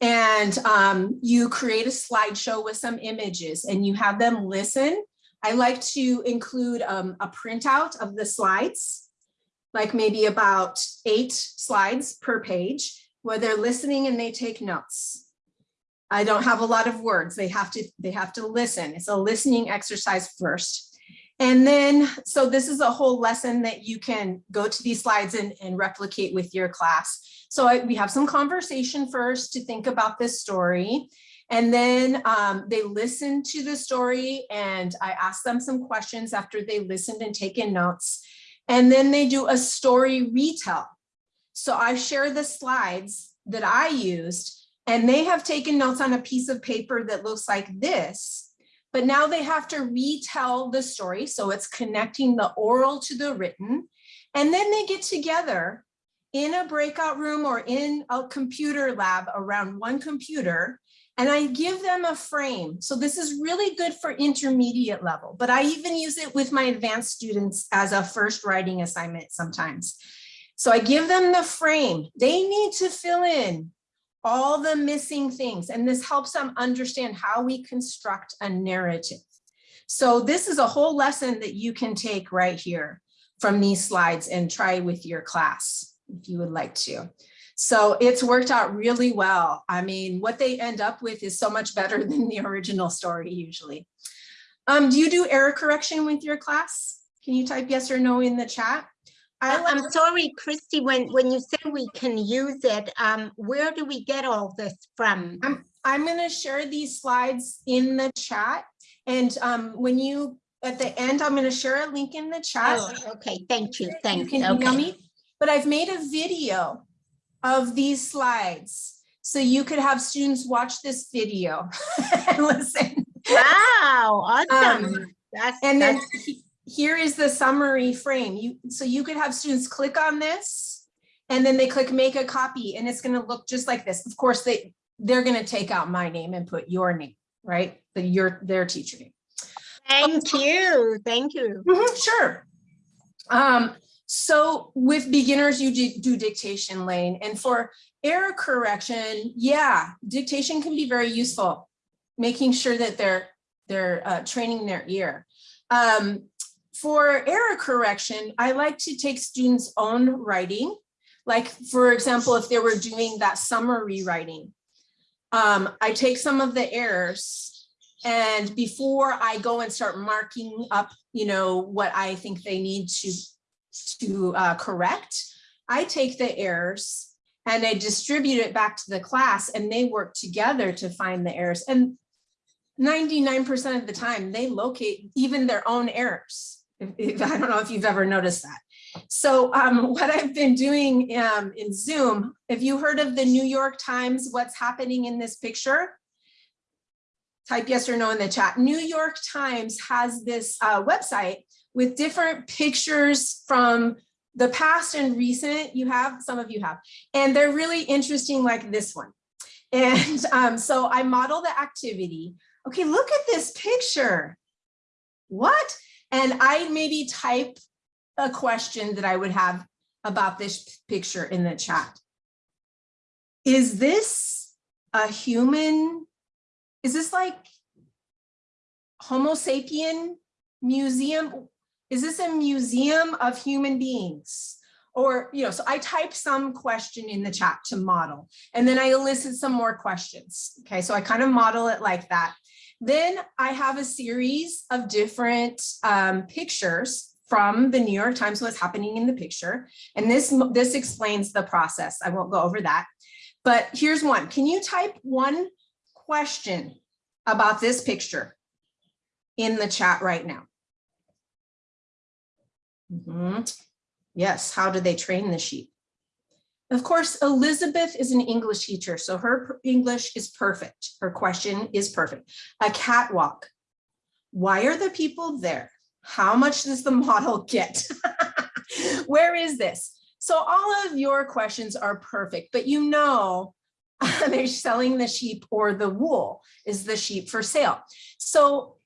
and um, you create a slideshow with some images and you have them listen. I like to include um, a printout of the slides, like maybe about eight slides per page, where they're listening and they take notes. I don't have a lot of words. They have to, they have to listen. It's a listening exercise first. And then, so this is a whole lesson that you can go to these slides and, and replicate with your class. So I, we have some conversation first to think about this story. And then um, they listen to the story and I ask them some questions after they listened and taken notes. And then they do a story retell. So I share the slides that I used and they have taken notes on a piece of paper that looks like this. But now they have to retell the story. So it's connecting the oral to the written. And then they get together in a breakout room or in a computer lab around one computer and I give them a frame. So this is really good for intermediate level, but I even use it with my advanced students as a first writing assignment sometimes. So I give them the frame. They need to fill in all the missing things, and this helps them understand how we construct a narrative. So this is a whole lesson that you can take right here from these slides and try with your class if you would like to. So it's worked out really well. I mean, what they end up with is so much better than the original story usually. Um, do you do error correction with your class? Can you type yes or no in the chat? I I'm sorry, Christy, when, when you say we can use it, um, where do we get all this from? I'm, I'm gonna share these slides in the chat. And um, when you, at the end, I'm gonna share a link in the chat. Oh, okay, thank you, You thank can you, email me, but I've made a video of these slides. So you could have students watch this video and listen. Wow, awesome. Um, That's, And then that's, he- here is the summary frame. You, so you could have students click on this and then they click make a copy and it's gonna look just like this. Of course, they, they're gonna take out my name and put your name, right? The, your, their teacher name. thank you, thank you. Mhm, Sure. Um, so with beginners, you do- do dictation Lane and for error correction, yeah, dictation can be very useful. Making sure that they're, they're uh, training their ear. Um, for error correction, I like to take students' own writing. Like, for example, if they were doing that summary writing, um, I take some of the errors and before I go and start marking up, you know, what I think they need to, to uh, correct, I take the errors and I distribute it back to the class and they work together to find the errors. And 99% of the time, they locate even their own errors. If, if- I don't know if you've ever noticed that. So um, what I've been doing um, in Zoom, have you heard of the New York Times, what's happening in this picture? Type yes or no in the chat. New York Times has this uh, website with different pictures from the past and recent. You have, some of you have, and they're really interesting like this one. And um, so I model the activity. Okay, look at this picture. What? And I maybe type a question that I would have about this picture in the chat. Is this a human? Is this like Homo sapien museum? Is this a museum of human beings? Or, you know, so I type some question in the chat to model, and then I elicit some more questions. Okay, so I kind of model it like that. Then I have a series of different um, pictures from the New York Times, what's happening in the picture. And this, this explains the process. I won't go over that. But here's one. Can you type one question about this picture in the chat right now? Mhm. Yes, how do they train the sheep? Of course, Elizabeth is an English teacher, so her English is perfect. Her question is perfect. A catwalk. Why are the people there? How much does the model get? Where is this? So all of your questions are perfect, but you know they're selling the sheep or the wool is the sheep for sale. So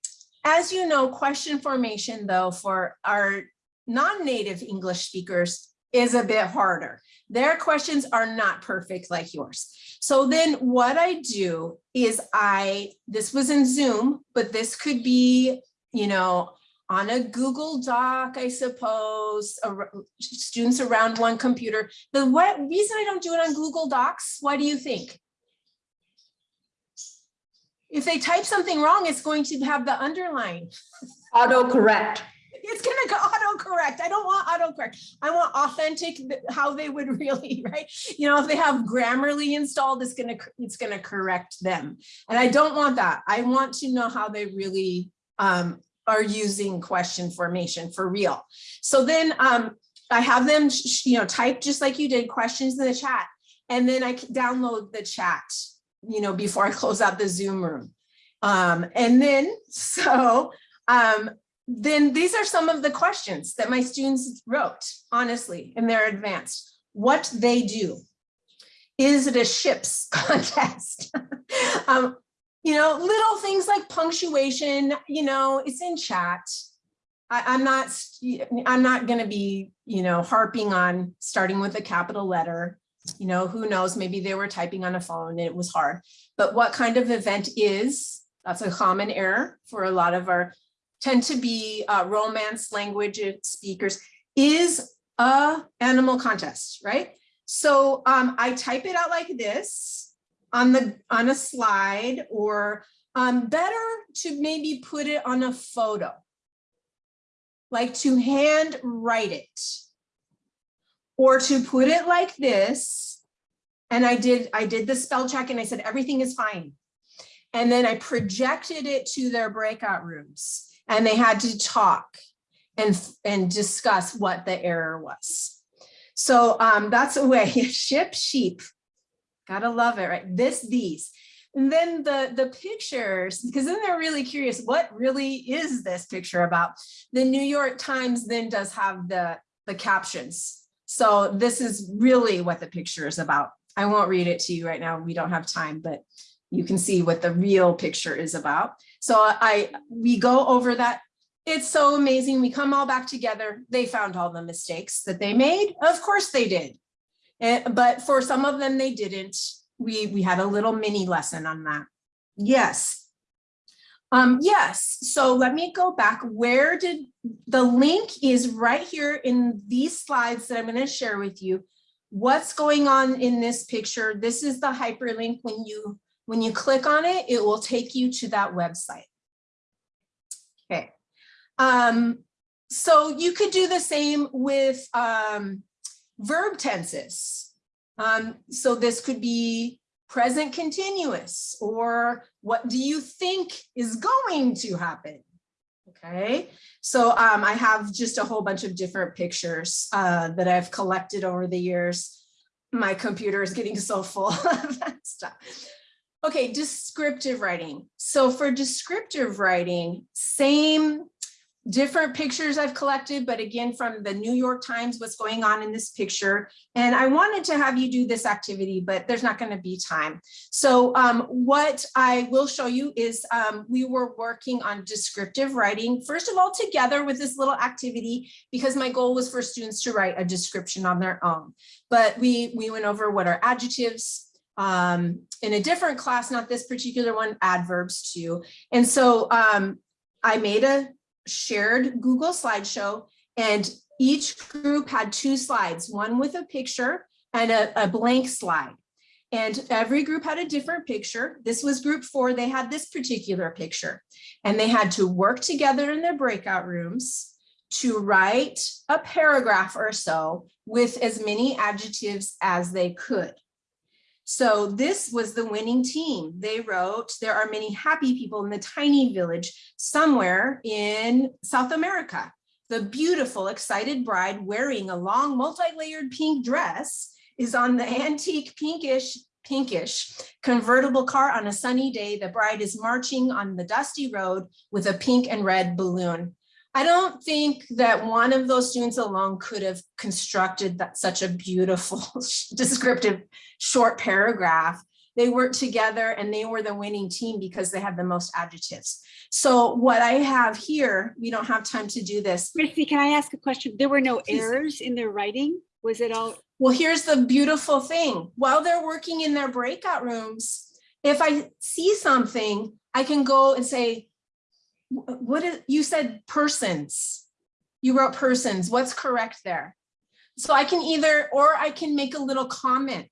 as you know, question formation though for our non-native English speakers is a bit harder. Their questions are not perfect like yours. So then what I do is I, this was in Zoom, but this could be, you know, on a Google Doc, I suppose, students around one computer. The what reason I don't do it on Google Docs, why do you think? If they type something wrong, it's going to have the underline. Autocorrect. It's gonna go autocorrect. I don't want autocorrect. I want authentic, how they would really, right? You know, if they have Grammarly installed, it's gonna, it's gonna correct them. And I don't want that. I want to know how they really um, are using question formation for real. So then um, I have them, you know, type just like you did, questions in the chat. And then I download the chat, you know, before I close out the Zoom room. Um, and then, so, um, then these are some of the questions that my students wrote, honestly, in they're advanced. What they do. Is it a ships contest? um, you know, little things like punctuation, you know, it's in chat. I, I'm not, I'm not gonna be, you know, harping on starting with a capital letter. You know, who knows, maybe they were typing on a phone and it was hard. But what kind of event is, that's a common error for a lot of our, tend to be uh, romance language speakers, is a animal contest, right? So um, I type it out like this on the on a slide or um, better to maybe put it on a photo, like to hand write it or to put it like this. And I did I did the spell check and I said everything is fine. And then I projected it to their breakout rooms and they had to talk and and discuss what the error was. So um, that's a way, ship sheep. Gotta love it, right? This, these. And then the, the pictures, because then they're really curious, what really is this picture about? The New York Times then does have the, the captions. So this is really what the picture is about. I won't read it to you right now. We don't have time, but you can see what the real picture is about. So I, we go over that it's so amazing. We come all back together. They found all the mistakes that they made. Of course they did. Eh, but for some of them, they didn't. We, we had a little mini lesson on that. Yes. Um, yes, so let me go back. Where did the link is right here in these slides that I'm going to share with you. What's going on in this picture? This is the hyperlink. When you when you click on it, it will take you to that website. Okay. Um, so you could do the same with um, verb tenses. Um, so this could be present continuous or what do you think is going to happen? Okay, so um, I have just a whole bunch of different pictures uh, that I've collected over the years. My computer is getting so full of that stuff. Okay, descriptive writing. So for descriptive writing, same different pictures I've collected, but again, from the New York Times, what's going on in this picture. And I wanted to have you do this activity, but there's not gonna be time. So um, what I will show you is um, we were working on descriptive writing, first of all, together with this little activity, because my goal was for students to write a description on their own. But we, we went over what are adjectives, um, in a different class, not this particular one, adverbs too. And so um, I made a shared Google slideshow and each group had two slides, one with a picture and a, a blank slide. And every group had a different picture. This was group four, they had this particular picture and they had to work together in their breakout rooms to write a paragraph or so with as many adjectives as they could. So this was the winning team. They wrote, there are many happy people in the tiny village somewhere in South America. The beautiful, excited bride wearing a long multi-layered pink dress is on the antique pinkish pinkish convertible car on a sunny day. The bride is marching on the dusty road with a pink and red balloon. I don't think that one of those students alone could have constructed that such a beautiful descriptive short paragraph. They worked together and they were the winning team because they had the most adjectives. So what I have here, we don't have time to do this. Christy, can I ask a question? There were no Please. errors in their writing? Was it all? Well, here's the beautiful thing. While they're working in their breakout rooms, if I see something, I can go and say, "Wh- what is, you said persons. You wrote persons. What's correct there? So I can either, or I can make a little comment.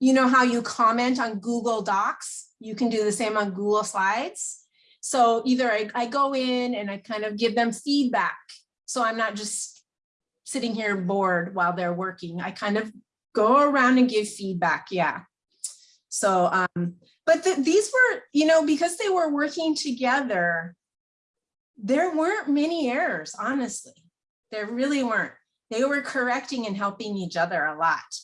You know how you comment on Google Docs? You can do the same on Google Slides. So either I, I go in and I kind of give them feedback. So I'm not just sitting here bored while they're working. I kind of go around and give feedback. Yeah. So, um, but the, these were, you know, because they were working together, there weren't many errors, honestly. There really weren't. They were correcting and helping each other a lot.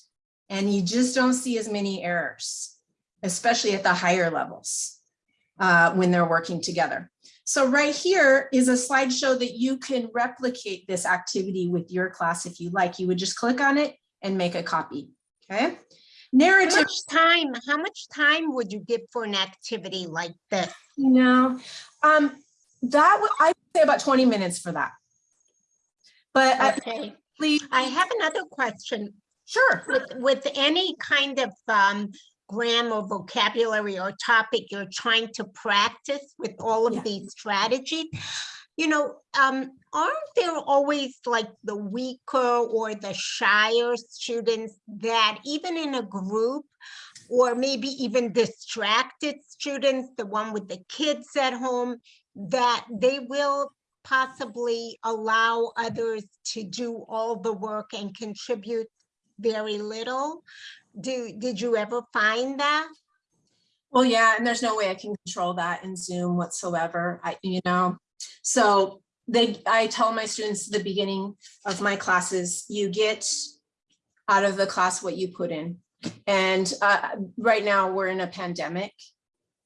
And you just don't see as many errors, especially at the higher levels uh, when they're working together. So right here is a slideshow that you can replicate this activity with your class if you like. You would just click on it and make a copy, okay? How Narrative, much time, how much time would you give for an activity like this? you know, um, that would, I would say about 20 minutes for that. But I, Okay, please, I have another question. sure. With, with any kind of um, grammar, vocabulary or topic you're trying to practice with all Yeah. of these strategies, you know, um, aren't there always like the weaker or the shyer students that even in a group or maybe even distracted students, the one with the kids at home, that they will possibly allow others to do all the work and contribute very little. Do, did you ever find that? Well, yeah, and there's no way I can control that in Zoom whatsoever. I, you know, so they, I tell my students at the beginning of my classes, you get out of the class what you put in. And uh, right now we're in a pandemic.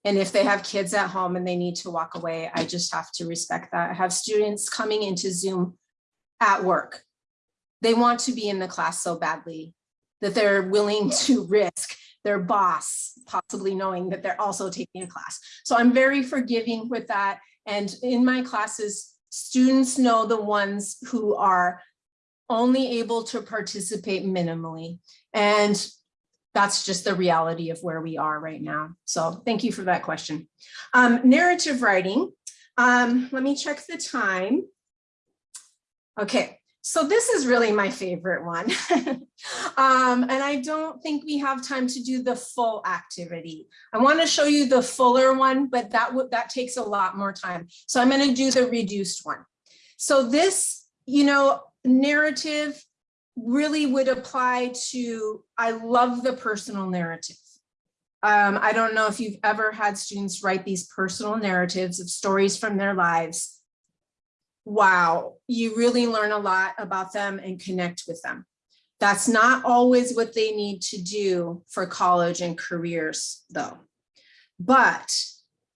And if they have kids at home and they need to walk away, I just have to respect that. I have students coming into Zoom at work. They want to be in the class so badly that they're willing to risk their boss possibly knowing that they're also taking a class. So I'm very forgiving with that. And in my classes, students know the ones who are only able to participate minimally. And that's just the reality of where we are right now. So thank you for that question. Um, narrative writing. Um, let me check the time. Okay, so this is really my favorite one. um, and I don't think we have time to do the full activity. I want to show you the fuller one, but that that takes a lot more time. So I'm going to do the reduced one. So this, you know, narrative really would apply to, I love the personal narrative. Um, I don't know if you've ever had students write these personal narratives of stories from their lives. Wow, you really learn a lot about them and connect with them. That's not always what they need to do for college and careers though. But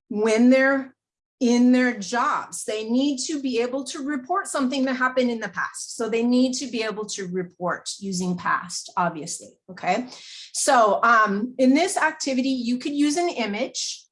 when they're in their jobs, they need to be able to report something that happened in the past. So they need to be able to report using past, obviously, okay? So um, in this activity, you could use an image.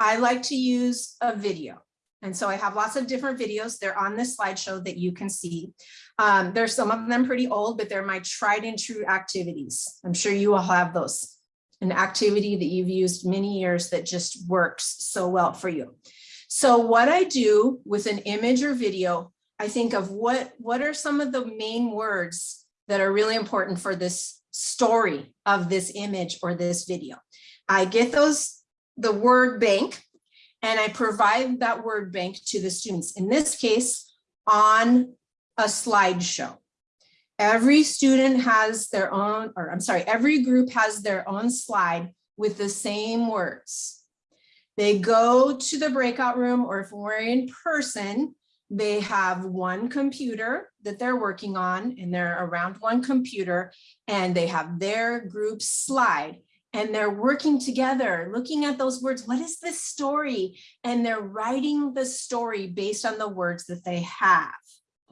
I like to use a video. And so I have lots of different videos. They're on this slideshow that you can see. Um, there's some of them pretty old, but they're my tried and true activities. I'm sure you all have those. An activity that you've used many years that just works so well for you. So what I do with an image or video, I think of what, what are some of the main words that are really important for this story of this image or this video. I get those, the word bank, and I provide that word bank to the students, in this case, on a slideshow. Every student has their own, or I'm sorry, every group has their own slide with the same words. They go to the breakout room, or if we're in person, they have one computer that they're working on and they're around one computer and they have their group slide and they're working together, looking at those words. What is this story? And they're writing the story based on the words that they have.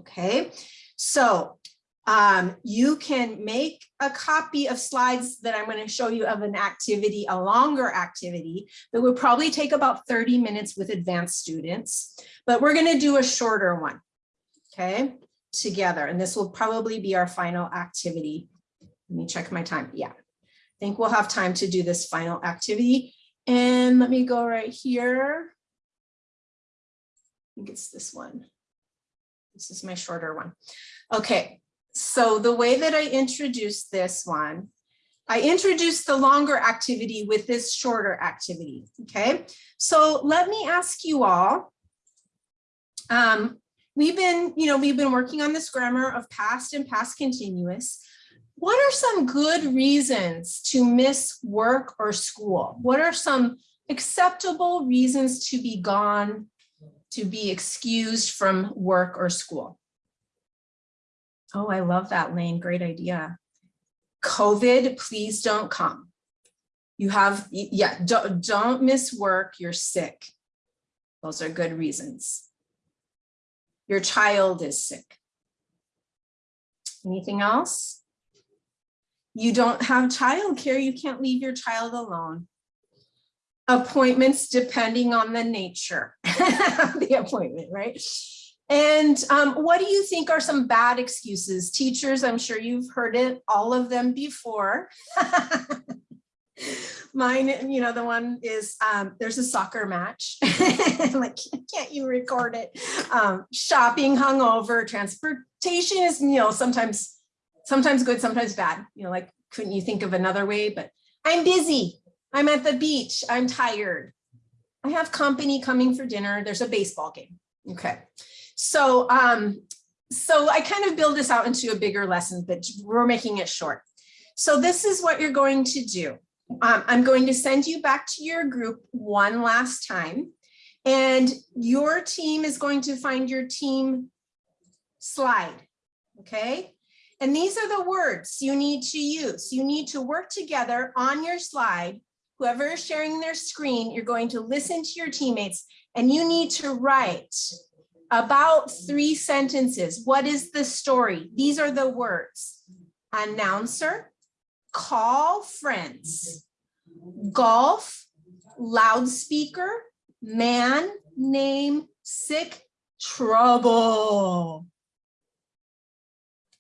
Okay, so um, you can make a copy of slides that I'm going to show you of an activity, a longer activity that would probably take about 30 minutes with advanced students, but we're going to do a shorter one, okay, together. And this will probably be our final activity. Let me check my time. Yeah, I think we'll have time to do this final activity. And let me go right here. I think it's this one. This is my shorter one. Okay, so the way that I introduced this one, I introduced the longer activity with this shorter activity, okay? So let me ask you all, um, we've been, you know, we've been working on this grammar of past and past continuous. What are some good reasons to miss work or school? What are some acceptable reasons to be gone, to be excused from work or school? Oh, I love that, Lane. Great idea. COVID, please don't come. You have, yeah, don't, don't miss work. You're sick. Those are good reasons. Your child is sick. Anything else? You don't have childcare. You can't leave your child alone. Appointments depending on the nature of the appointment, right? And um, what do you think are some bad excuses? Teachers, I'm sure you've heard it, all of them before. Mine, you know, the one is um, there's a soccer match. like, can't you record it? Um, shopping, hungover, transportation is, you know, sometimes, sometimes good, sometimes bad. You know, like, couldn't you think of another way? But I'm busy. I'm at the beach. I'm tired. I have company coming for dinner. There's a baseball game. Okay. So, um, so I kind of build this out into a bigger lesson, but we're making it short. So this is what you're going to do. Um, I'm going to send you back to your group one last time, and your team is going to find your team slide, okay? And these are the words you need to use. You need to work together on your slide. Whoever is sharing their screen, you're going to listen to your teammates, and you need to write about three sentences. What is the story? These are the words. Announcer, call friends, golf, loudspeaker, man, name, sick, trouble.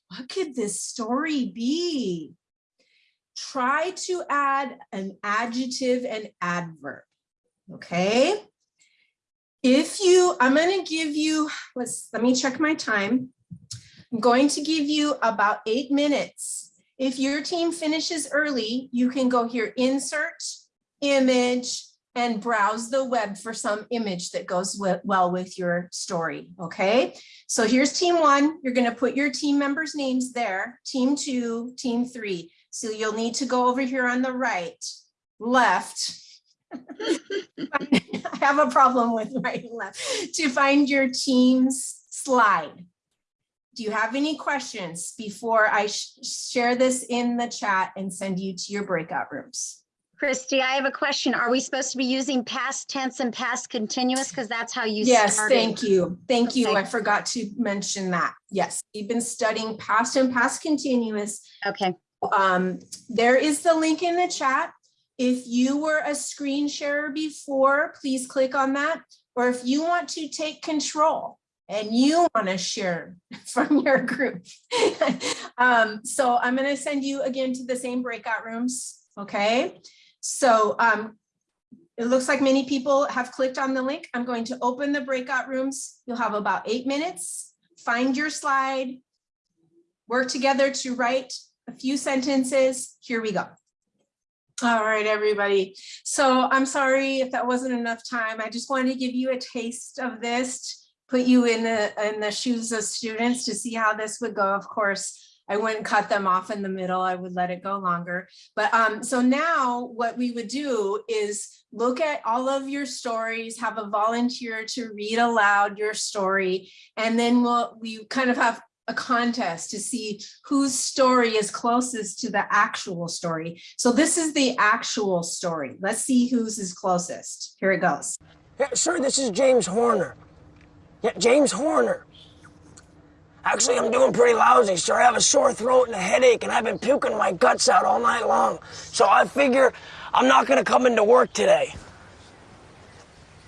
What could this story be? Try to add an adjective and adverb, okay? If you, I'm gonna give you, let's, let me check my time. I'm going to give you about eight minutes if your team finishes early, you can go here, insert, image, and browse the web for some image that goes well with your story, okay? So here's team one, you're gonna put your team members' names there, team two, team three. So you'll need to go over here on the right, left. I have a problem with right and left, to find your team's slide. Do you have any questions before I sh share this in the chat and send you to your breakout rooms? Christy, I have a question. Are we supposed to be using past tense and past continuous? Because that's how you Yes, started. thank you. Thank Okay. you. I forgot to mention that. Yes, we've been studying past and past continuous. Okay. Um, there is the link in the chat. If you were a screen sharer before, please click on that. Or if you want to take control, and you want to share from your group. um, so I'm going to send you again to the same breakout rooms. Okay, so um, it looks like many people have clicked on the link. I'm going to open the breakout rooms. You'll have about eight minutes. Find your slide, work together to write a few sentences. Here we go. All right, everybody. So I'm sorry if that wasn't enough time. I just wanted to give you a taste of this put you in the in the shoes of students to see how this would go. Of course, I wouldn't cut them off in the middle. I would let it go longer. But um, so now what we would do is look at all of your stories, have a volunteer to read aloud your story, and then we'll we kind of have a contest to see whose story is closest to the actual story. So this is the actual story. Let's see whose is closest. Here it goes. Yeah, sir, this is James Horner. Yeah, James Horner. Actually, I'm doing pretty lousy, sir. I have a sore throat and a headache, and I've been puking my guts out all night long. So I figure I'm not gonna come into work today.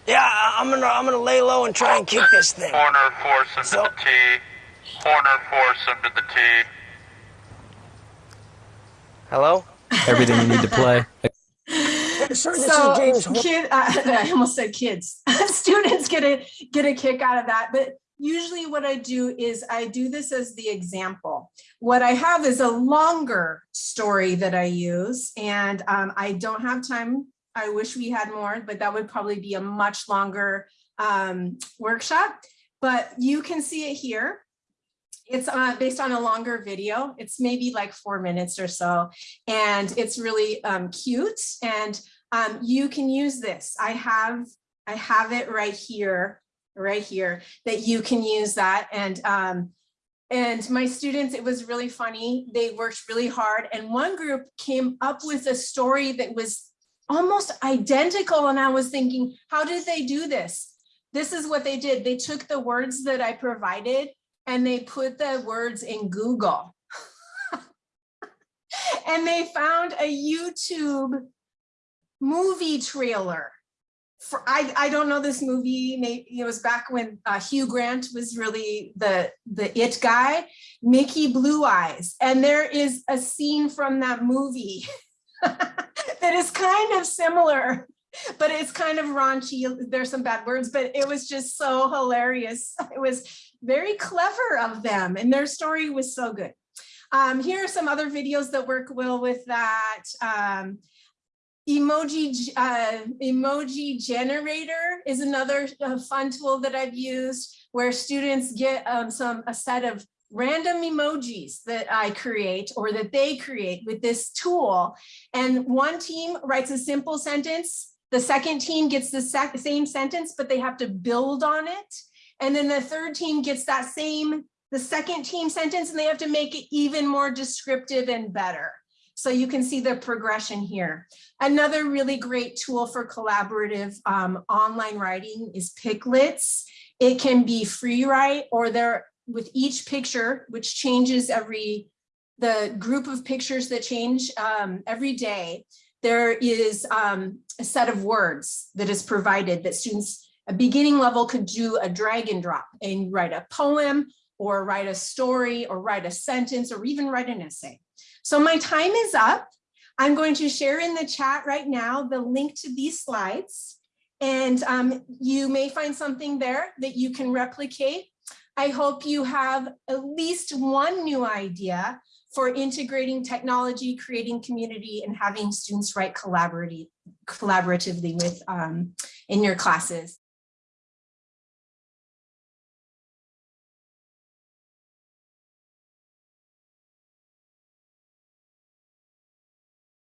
Yeah, I'm gonna I'm gonna lay low and try and kick this thing. Horner force into So- the T. Horner force into the T. Hello? Everything you need to play. Yeah, sir, this so is kid, uh, I almost said kids. Students get a get a kick out of that, but usually what I do is I do this as the example. What I have is a longer story that I use, and um, I don't have time. I wish we had more, but that would probably be a much longer um, workshop. But you can see it here. It's uh, based on a longer video. It's maybe like four minutes or so. And it's really um, cute. And um, you can use this. I have, I have it right here, right here, that you can use that. And um, And my students, it was really funny. They worked really hard. And one group came up with a story that was almost identical. And I was thinking, how did they do this? This is what they did. They took the words that I provided and they put the words in Google. and they found a YouTube movie trailer. For, I, I don't know this movie, maybe it was back when uh, Hugh Grant was really the, the it guy, Mickey Blue Eyes. And there is a scene from that movie that is kind of similar, but it's kind of raunchy. There's some bad words, but it was just so hilarious. It was very clever of them and their story was so good. Um, here are some other videos that work well with that. Um, emoji uh, emoji generator is another uh, fun tool that I've used where students get um, some a set of random emojis that I create or that they create with this tool. And one team writes a simple sentence. The second team gets the same sentence, but they have to build on it. And then the third team gets that same, the second team sentence, and they have to make it even more descriptive and better. So you can see the progression here. Another really great tool for collaborative um, online writing is PicLits. It can be free write or there with each picture, which changes every, the group of pictures that change um, every day, there is um, a set of words that is provided that students, a beginning level could do a drag and drop and write a poem or write a story or write a sentence or even write an essay. So my time is up. I'm going to share in the chat right now the link to these slides. And um, you may find something there that you can replicate. I hope you have at least one new idea for integrating technology, creating community, and having students write collaboratively with um, in your classes.